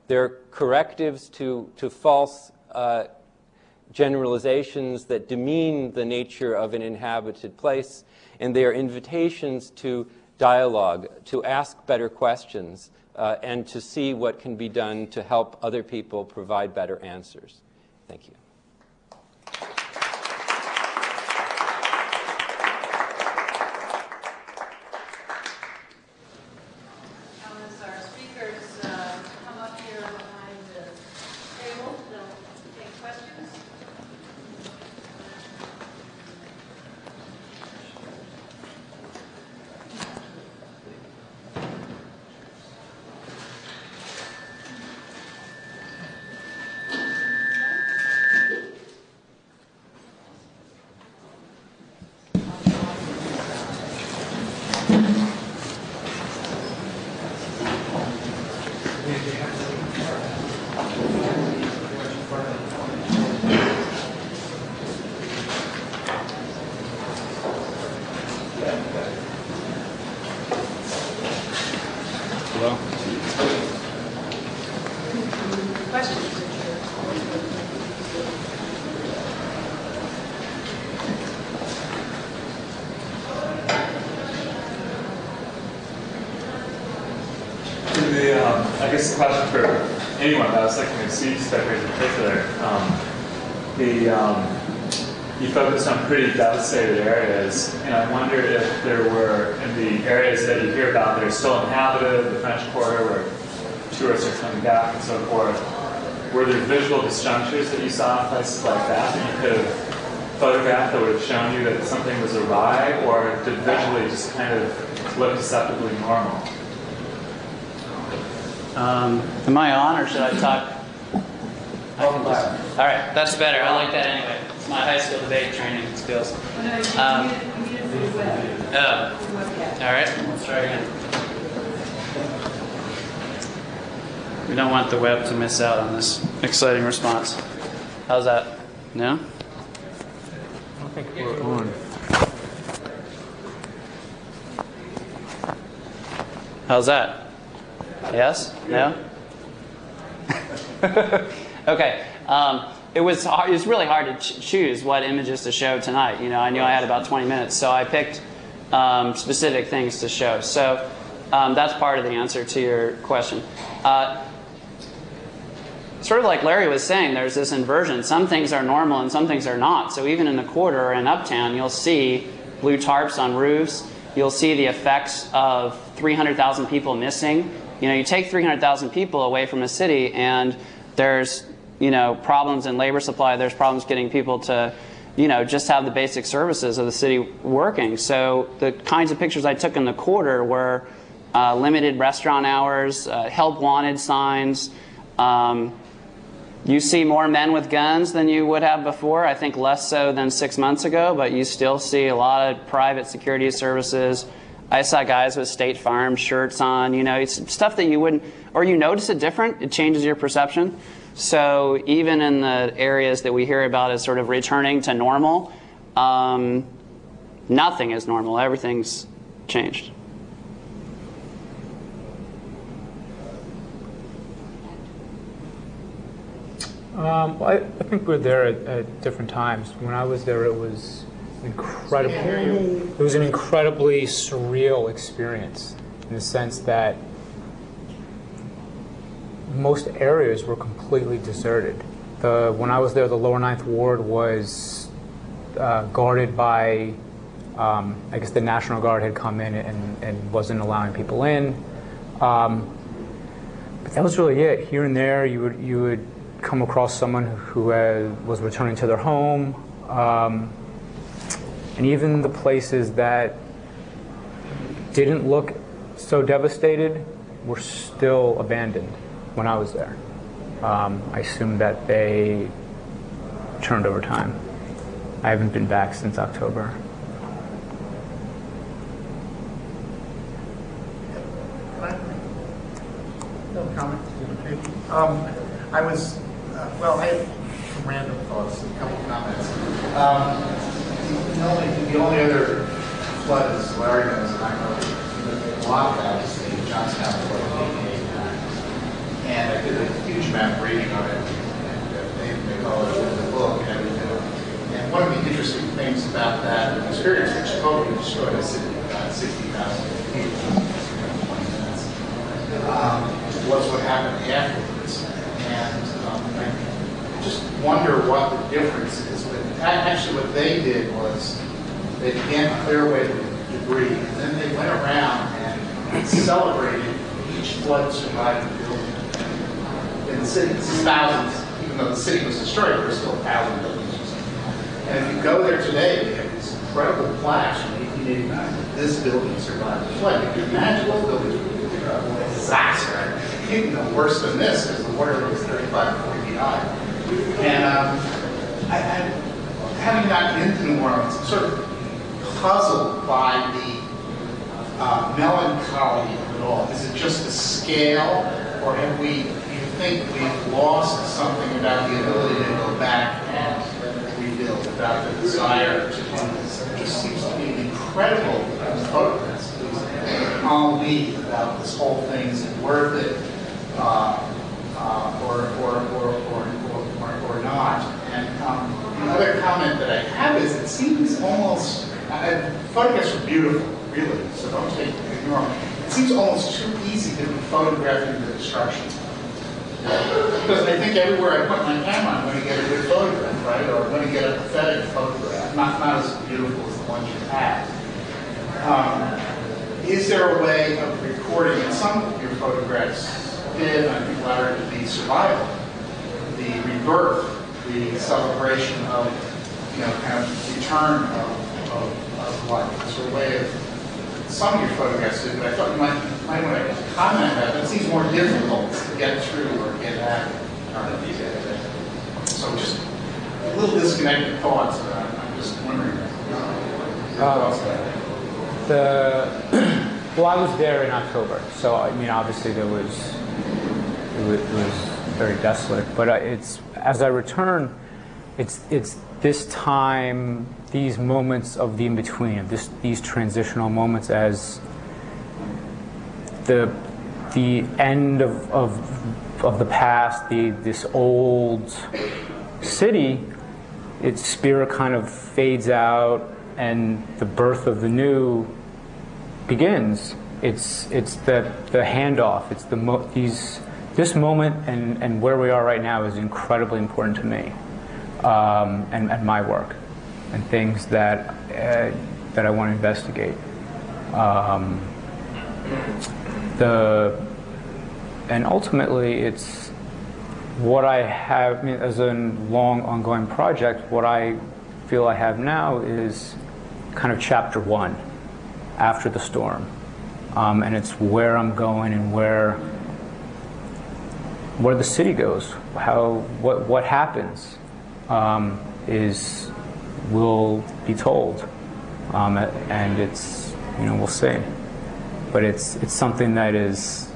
They're correctives to, to false uh, generalizations that demean the nature of an inhabited place, and they are invitations to dialogue, to ask better questions, uh, and to see what can be done to help other people provide better answers. Thank you. guess a question for anyone that was looking at seed stickers in particular. Um, the um, you focused on pretty devastated areas, and I wonder if there were in the areas that you hear about that are still inhabited, the French Quarter, where tourists are coming back and so forth. Were there visual disjunctures that you saw in places like that that you could have photographed that would have shown you that something was awry, or did visually just kind of look deceptively normal? Um, am I on or should I talk? I can just, all right, that's better. I like that anyway. It's my high school debate training skills. Um, oh, all right, let's try again. We don't want the web to miss out on this exciting response. How's that? No? I think we're on. How's that? Yes? No? okay. Um, it was hard, it was really hard to ch- choose what images to show tonight. You know, I knew I had about 20 minutes, so I picked um, specific things to show. So um, that's part of the answer to your question. Uh, sort of like Larry was saying, there's this inversion. Some things are normal and some things are not. So even in the quarter or in Uptown, you'll see blue tarps on roofs. You'll see the effects of 300,000 people missing you know, you take 300,000 people away from a city and there's, you know, problems in labor supply, there's problems getting people to, you know, just have the basic services of the city working. So the kinds of pictures I took in the quarter were uh, limited restaurant hours, uh, help wanted signs. Um, you see more men with guns than you would have before. I think less so than six months ago, but you still see a lot of private security services, I saw guys with State Farm shirts on, you know, it's stuff that you wouldn't, or you notice it different, it changes your perception. So even in the areas that we hear about as sort of returning to normal, um, nothing is normal. Everything's changed. Um, well, I, I think we're there at, at different times. When I was there, it was incredible. It was an incredibly surreal experience in the sense that most areas were completely deserted. The, when I was there, the lower ninth ward was uh, guarded by, um, I guess the National Guard had come in and, and wasn't allowing people in. Um, but that was really it. Here and there, you would you would come across someone who had, was returning to their home, um, and even the places that didn't look so devastated were still abandoned when I was there. Um, I assume that they turned over time. I haven't been back since October. No comment. Um, I was, uh, well, I have some random thoughts, a couple of comments. Um, the only, the only other flood is Larry knows, and I know a lot about, is the Johnstown flood in 1889. And I did a huge amount of reading on it, and uh, they, call it in the book and everything. And one of the interesting things about that experience, which totally destroyed a city of about 60,000 people in 20 minutes, um, was what happened afterwards. And um, I just wonder what the difference is. But actually, what they did was they began to clear away the debris, and then they went around and celebrated each flood building in. This is thousands, even though the city was destroyed, there were still a thousand buildings. And if you go there today, they have these incredible plaques from 1889 that this building survived the flood. You can imagine those buildings were a disaster. You know, worse than this because the water was 35 40 feet high. And um, I, I, having gotten into New Orleans, I'm sort of puzzled by the uh, melancholy of it all. Is it just the scale, or have we, you think we've lost something about the ability to go back and rebuild, about the desire to do this? It just seems to be an incredible photographs. On me about this whole thing, is it worth it, uh, uh, or, or, or, or, or, or not? And um, the other comment that I have is it seems almost, uh, photographs are beautiful, really, so don't take ignore them. It seems almost too easy to be photographing the destruction. Because I think everywhere I put my camera, I'm going to get a good photograph, right? Or I'm going to get a pathetic photograph, not, not as beautiful as the ones you have. Um, is there a way of recording, and some of your photographs did, I think Larry, the survival, the rebirth, the celebration of, you know, kind of return of, of, of life. Is there a way of some of your photographs did, but I thought you might, might want to comment on that. It seems more difficult to get through or get at. uh, So just a little disconnected thoughts, I'm just wondering. uh. The well, I was there in October, so I mean, obviously there was it was, it was very desolate. But uh, it's as I return, it's it's this time, these moments of the in between, this these transitional moments as the the end of of, of the past, the this old city, its spirit kind of fades out and the birth of the new begins. It's it's the the handoff. It's the mo- these this moment and and where we are right now is incredibly important to me, um, and and my work, and things that uh, that I want to investigate. Um, the and ultimately it's what I have as a long ongoing project. What I feel I have now is kind of chapter one after the storm. Um, and it's where I'm going and where where the city goes, how what what happens um, is will be told, um, and it's you know we'll see, but it's it's something that is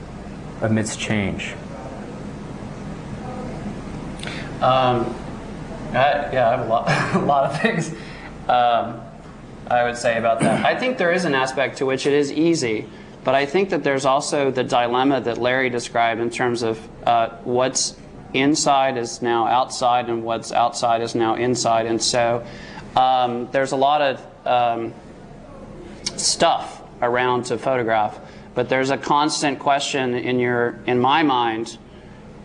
amidst change. Um, I, yeah, I have a lot, a lot of things. Um, I would say about that. I think there is an aspect to which it is easy, but I think that there's also the dilemma that Larry described in terms of uh, what's inside is now outside and what's outside is now inside. And so um, there's a lot of um, stuff around to photograph, but there's a constant question in your in my mind: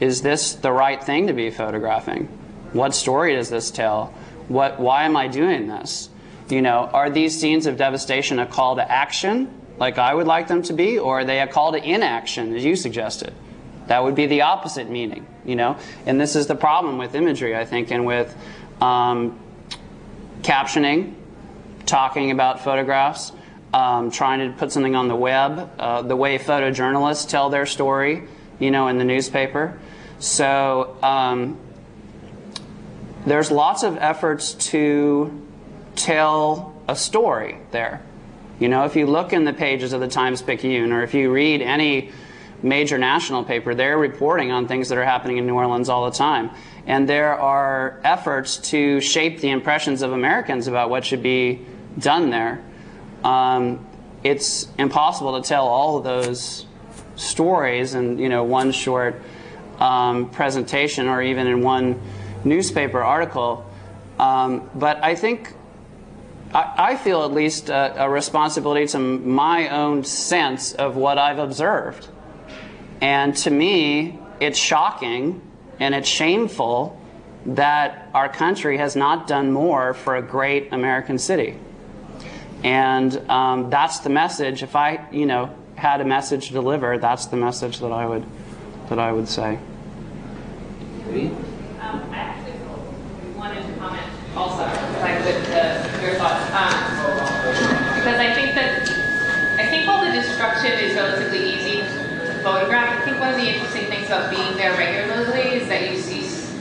Is this the right thing to be photographing? What story does this tell? What? Why am I doing this? You know, are these scenes of devastation a call to action, like I would like them to be, or are they a call to inaction, as you suggested? That would be the opposite meaning, you know. And this is the problem with imagery, I think, and with um, captioning, talking about photographs, um, trying to put something on the web, uh, the way photojournalists tell their story, you know, in the newspaper. So um, there's lots of efforts to tell a story there. You know, if you look in the pages of the Times Picayune, or if you read any major national paper, they're reporting on things that are happening in New Orleans all the time. And there are efforts to shape the impressions of Americans about what should be done there. Um, it's impossible to tell all of those stories in you know one short um, presentation or even in one newspaper article. Um, but I think I, I feel at least a, responsibility to my own sense of what I've observed. And to me, it's shocking and it's shameful that our country has not done more for a great American city. And um, that's the message. If I, you know, had a message to deliver, that's the message that I would, that I would say. Um, I actually wanted to comment also, if I could, to your thoughts. Um, because I think that, I think all the destruction is relatively easy to photograph. I think one of the interesting things about being there regularly is that you cease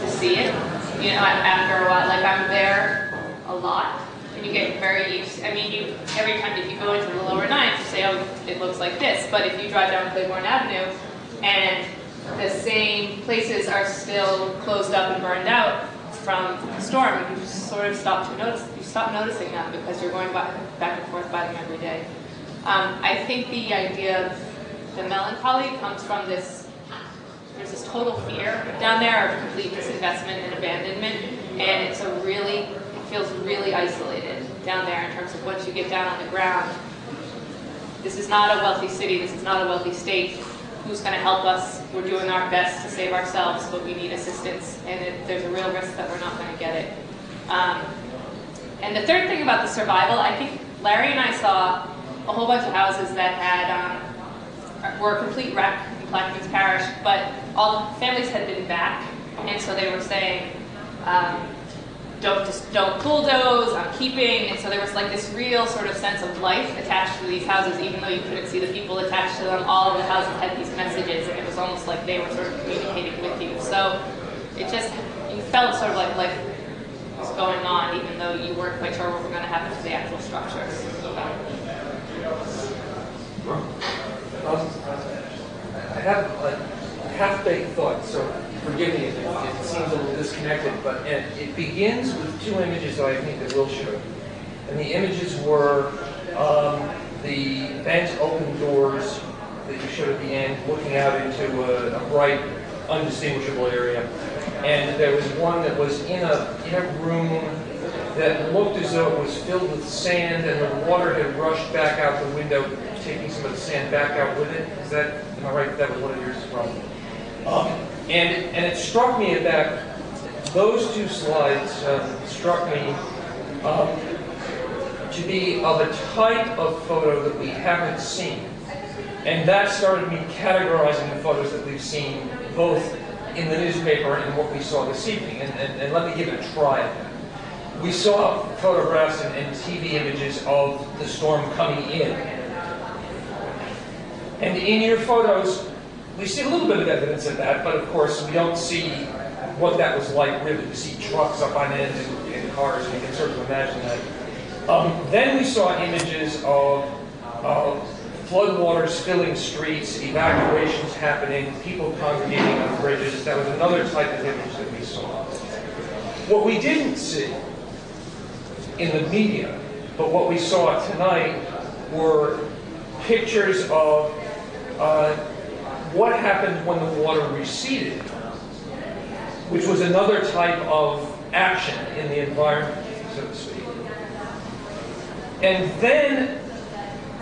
to see it. You know, after a while, like I'm there a lot, and you get very used. I mean, you every time if you go into the lower ninth, you say, "Oh, it looks like this." But if you drive down Claiborne Avenue, and the same places are still closed up and burned out from the storm, you sort of stop to notice. You stop noticing that because you're going back, back and forth by them every day. Um, I think the idea of the melancholy comes from this. There's this total fear down there of complete disinvestment and abandonment, and it's a really, it feels really isolated down there in terms of once you get down on the ground. This is not a wealthy city. This is not a wealthy state who's going to help us. We're doing our best to save ourselves, but we need assistance, and it, there's a real risk that we're not going to get it. Um, and the third thing about the survival, I think Larry and I saw a whole bunch of houses that had um, were a complete wreck in Plaquemines Parish, but all the families had been back, and so they were saying. Um, don't just don't bulldoze, I'm keeping. And so there was like this real sort of sense of life attached to these houses, even though you couldn't see the people attached to them. All of the houses had these messages, and it was almost like they were sort of communicating with you. So it just you felt sort of like life was going on, even though you weren't quite sure what was going to happen to the actual structures. So, I have a half-baked thought, so forgive me if it, it seems a little disconnected, but it, it begins with two images that I think that Will showed. And the images were um, the bent open doors that you showed at the end, looking out into a, a bright, undistinguishable area. And there was one that was in a, in a room that looked as though it was filled with sand and the water had rushed back out the window, taking some of the sand back out with it. Is that, am I right? That was one of yours as well. Um, and, and it struck me that those two slides um, struck me um, to be of a type of photo that we haven't seen. And that started me categorizing the photos that we've seen, both in the newspaper and what we saw this evening. And, and, and let me give it a try. We saw photographs and, and TV images of the storm coming in. And in your photos, we see a little bit of evidence of that, but of course we don't see what that was like really. We see trucks up on end and, and cars, and you can sort of imagine that. Um, then we saw images of uh, floodwaters filling streets, evacuations happening, people congregating on bridges. That was another type of image that we saw. What we didn't see in the media but what we saw tonight were pictures of uh, what happened when the water receded, which was another type of action in the environment, so to speak. And then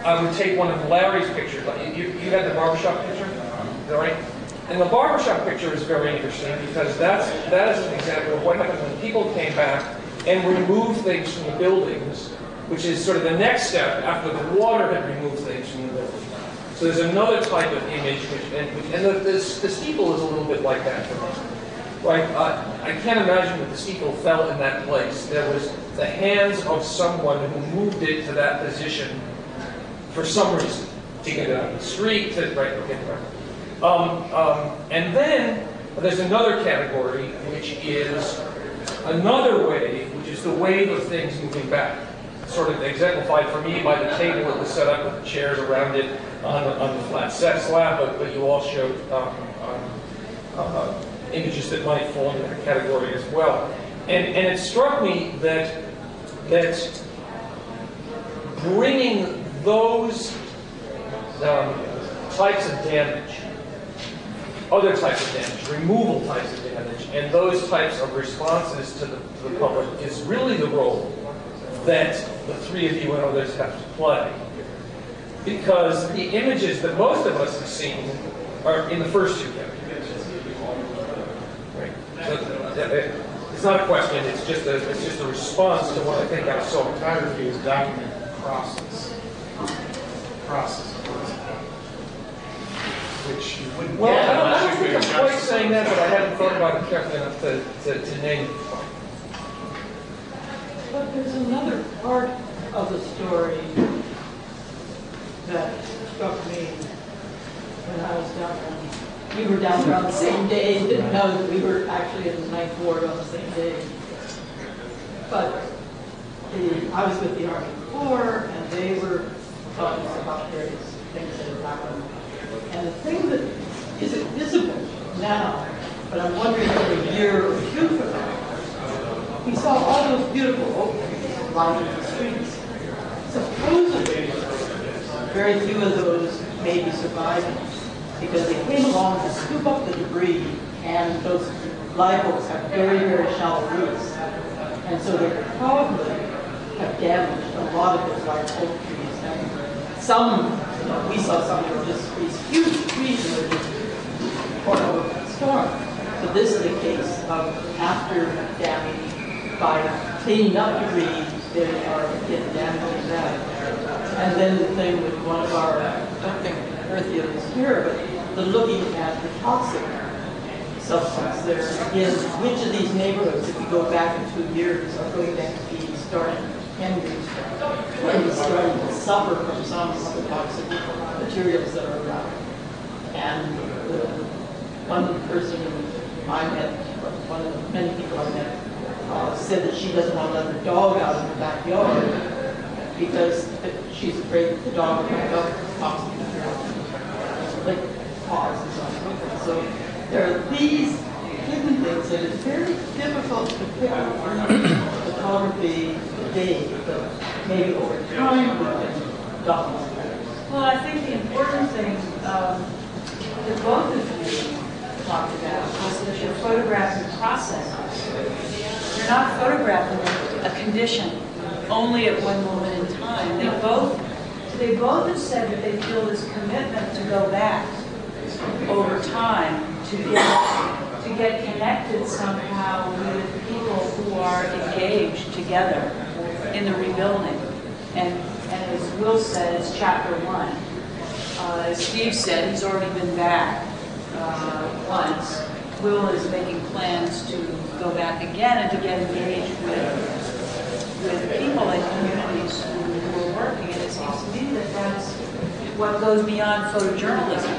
I would take one of Larry's pictures. You, you had the barbershop picture, is that right? And the barbershop picture is very interesting because that's, that is an example of what happened when people came back and removed things from the buildings, which is sort of the next step after the water had removed things from the buildings. So there's another type of image, which, and, and the, the, the steeple is a little bit like that for me. Right? I can't imagine that the steeple fell in that place. There was the hands of someone who moved it to that position for some reason. To get it on the street, to, right, okay, right. Um, um, and then there's another category, which is another wave, which is the wave of things moving back. Sort of exemplified for me by the table that was set up with the chairs around it on the, on the flat set slab, but, but you all showed um, um, uh, images that might fall into that category as well. And, and it struck me that, that bringing those um, types of damage, other types of damage, removal types of damage, and those types of responses to the, to the public is really the role that the three of you and others have to play. Because the images that most of us have seen are in the first two categories. Right? So, it's not a question, it's just a, it's just a response to what I think I saw. Photography is document process. Process. Which you wouldn't Well, get I don't, I unless don't you think do I'm quite justice. saying that, but I haven't thought about it carefully enough to, to, to name it. But there's another part of the story that struck me when I was down there. We were down there on the same day, didn't know that we were actually in the ninth ward on the same day. But the, I was with the Army Corps, and they were talking about various things that had happened. And the thing that isn't visible now, but I'm wondering in a year or two from now, we saw all those beautiful openings lining the streets. Supposedly, very few of those may be surviving because they came along to scoop up the debris and those live oaks have very, very shallow roots. And so they probably have damaged a lot of those large oak trees. And some, you know, we saw some that were just these huge trees that were just torn over by storm. So this is a case of after damage, by cleaning up debris, they are getting damage back. And then the thing with one of our, I don't think Earthia is here, but the looking at the toxic substance there in which of these neighborhoods, if you go back in two years, are going to be starting, can be starting to suffer from some of the toxic materials that are around. And the one person I met, one of the many people I met, uh, said that she doesn't want to let dog out in the backyard because she's afraid the dog will pick up toxic material, like paws and so. So there are these hidden things that it's very difficult to pick up in photography today, but maybe over time we document. Well, I think the important thing um, that both of you talked about was that you're photographing processes. You're not photographing a condition only at one moment time. They both, they both have said that they feel this commitment to go back over time to get, to get connected somehow with people who are engaged together in the rebuilding. And, and as Will said, it's chapter one. Uh, as Steve said, he's already been back uh, once. Will is making plans to go back again and to get engaged with, with people and communities who, who are working. And it to me that that's what goes beyond photojournalism,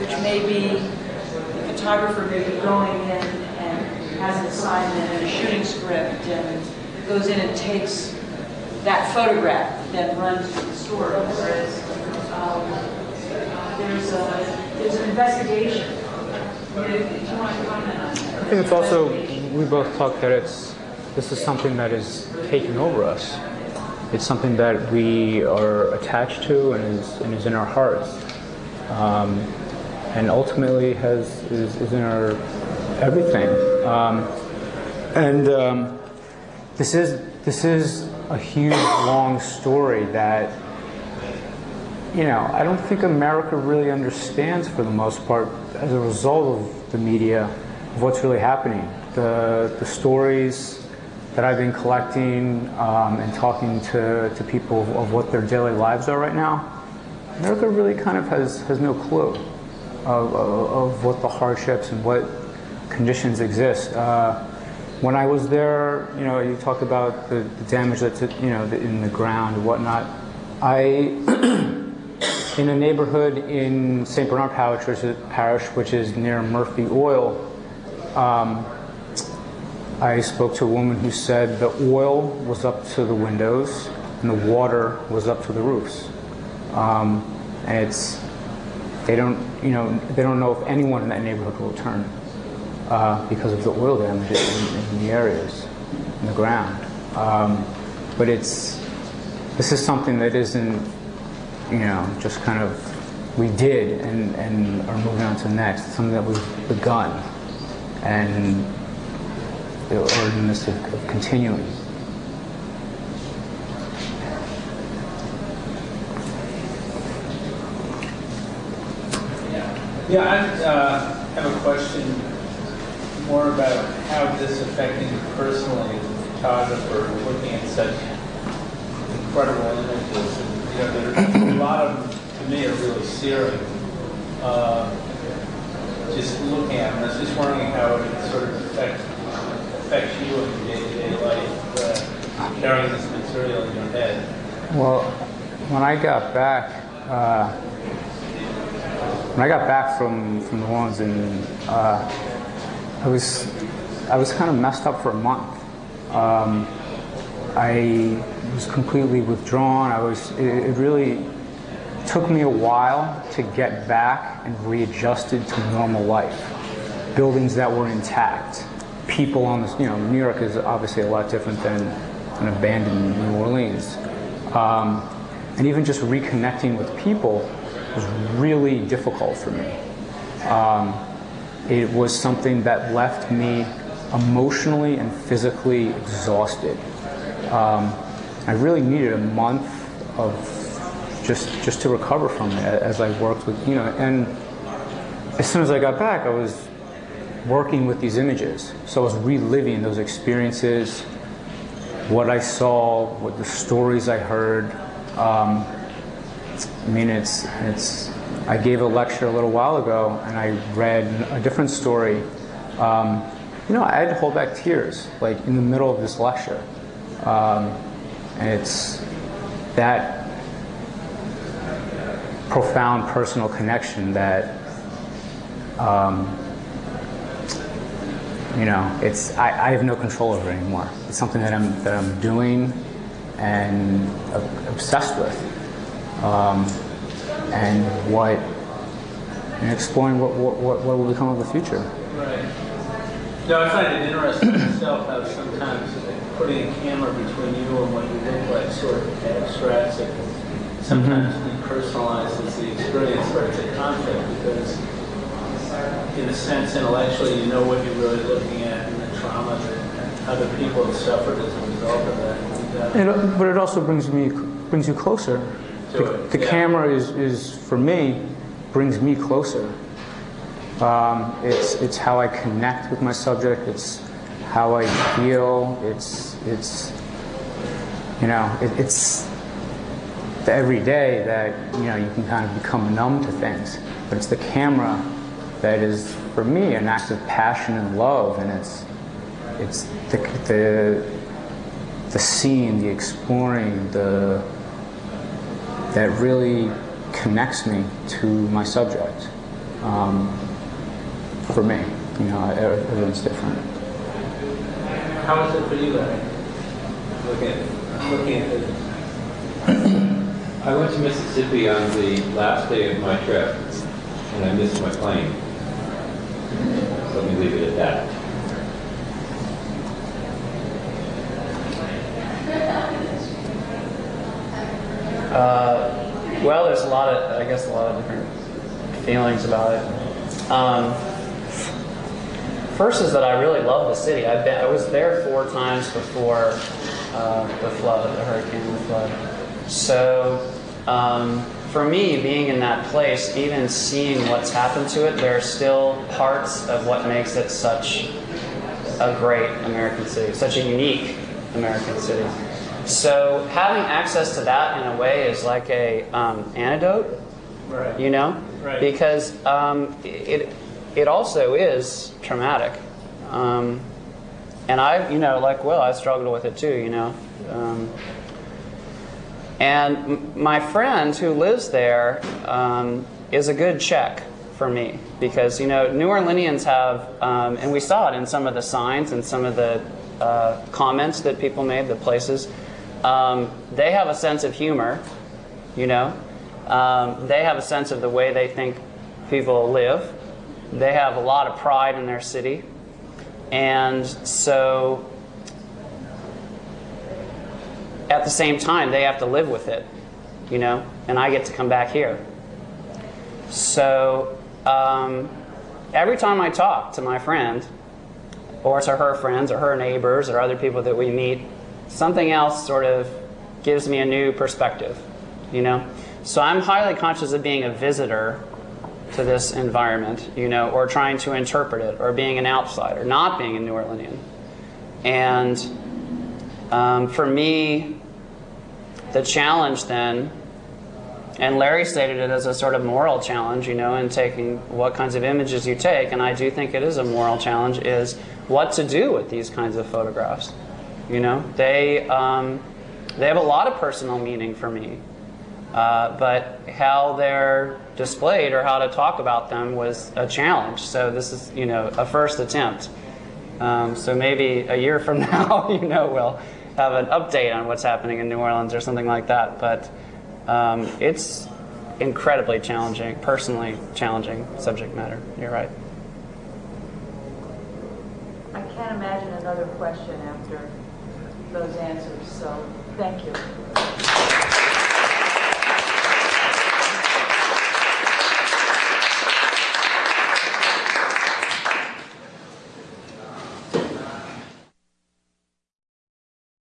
which may be the photographer may be going in and has an assignment and a shooting script and goes in and takes that photograph, then runs with the story. Whereas um, there's a there's an investigation. To that? I think it's also, we both talked that it's, this is something that is taking over us. It's something that we are attached to and is, and is in our hearts. Um, and ultimately has, is, is in our everything. Um, and um, this, is, this is a huge, long story that, you know, I don't think America really understands for the most part as a result of the media of what's really happening. The, the stories that I've been collecting um, and talking to, to people of what their daily lives are right now, America really kind of has, has no clue of, of, of what the hardships and what conditions exist. Uh, when I was there, you know, you talked about the, the damage that's you know in the ground and whatnot. I, in a neighborhood in St. Bernard Parish, which is near Murphy Oil, um, I spoke to a woman who said the oil was up to the windows and the water was up to the roofs. Um, and it's they don't you know they don't know if anyone in that neighborhood will return uh, because of the oil damage in, in, the areas in the ground. Um, but it's this is something that isn't you know just kind of we did and, and are moving on to the next. Something that we've begun and are in the midst of, of continuing. Yeah, I uh, have a question more about how this affected you personally as a photographer, looking at such incredible images. And, you know, there, a lot of them, to me, are really searing. Uh, just looking at them, I was just wondering how it sort of affects, affects you in day-to-day life, uh, carrying this material in your head. Well, when I got back, uh, when I got back from, from New Orleans and uh, I was I was kind of messed up for a month. Um, I was completely withdrawn. I was it, it really took me a while to get back and readjusted to normal life. Buildings that were intact, people on this. You know, New York is obviously a lot different than an abandoned New Orleans, um, and even just reconnecting with people was really difficult for me. Um, it was something that left me emotionally and physically exhausted. Um, I really needed a month of just just to recover from it as I worked with you know. And as soon as I got back, I was working with these images, so I was reliving those experiences, what I saw, what the stories I heard. Um, I mean, it's it's. I gave a lecture a little while ago, and I read a different story. Um, you know, I had to hold back tears, like in the middle of this lecture, um, and it's that profound personal connection that. Um, you know, it's I, I, have no control over it anymore. It's something that I'm that I'm doing and obsessed with um, and what and exploring what, what, what, what will become of the future. Right. No, I find it interesting myself how sometimes putting a camera between you and what you look like sort of abstracts it. Sometimes mm-hmm. depersonalizes the experience, but it's a conflict because, in a sense, intellectually, you know what you're really looking at and the trauma that other people have suffered as a result of that. And, uh, it, but it also brings me brings you closer the, the yeah. camera is, is, for me, brings me closer. Um, it's, it's how I connect with my subject. It's how I feel. It's, it's you know, it, it's the every day that, you know, you can kind of become numb to things. But it's the camera that is, for me, an act of passion and love. And it's, it's the, the, the seeing, the exploring, the, that really connects me to my subject. Um, for me, you know, everyone's different. How was it for you, Larry? Looking looking at it. I went to Mississippi on the last day of my trip, and I missed my plane. Let me leave it at that. Uh, well, there's a lot of, I guess, a lot of different feelings about it. Um, first is that I really love the city. I've been, I was there four times before uh, the flood, the hurricane, the flood. So um, for me, being in that place, even seeing what's happened to it, there are still parts of what makes it such a great American city, such a unique American city. So having access to that in a way is like a um, antidote, Right. you know, Right. because um, it it also is traumatic, um, and I you know like well I struggled with it too, you know. And my friend who lives there um, is a good check for me because you know New Orleanians have, um, and we saw it in some of the signs and some of the uh, comments that people made, the places. Um, they have a sense of humor, you know. Um, they have a sense of the way they think people live. They have a lot of pride in their city, and so at the same time, they have to live with it, you know, and I get to come back here. So um, every time I talk to my friend, or to her friends, or her neighbors, or other people that we meet, something else sort of gives me a new perspective, you know. So I'm highly conscious of being a visitor to this environment, you know, or trying to interpret it, or being an outsider, not being a New Orleanian. And um, for me, the challenge then, and Larry stated it as a sort of moral challenge, you know, in taking what kinds of images you take, and I do think it is a moral challenge, is what to do with these kinds of photographs. You know, they, um, they have a lot of personal meaning for me. Uh, but how they're displayed or how to talk about them was a challenge. So this is, you know, a first attempt. Um, so maybe a year from now, you know, we'll have an update on what's happening in New Orleans or something like that. But um, it's incredibly challenging, personally challenging subject matter. You're right. I can't imagine another question after those answers, so thank you.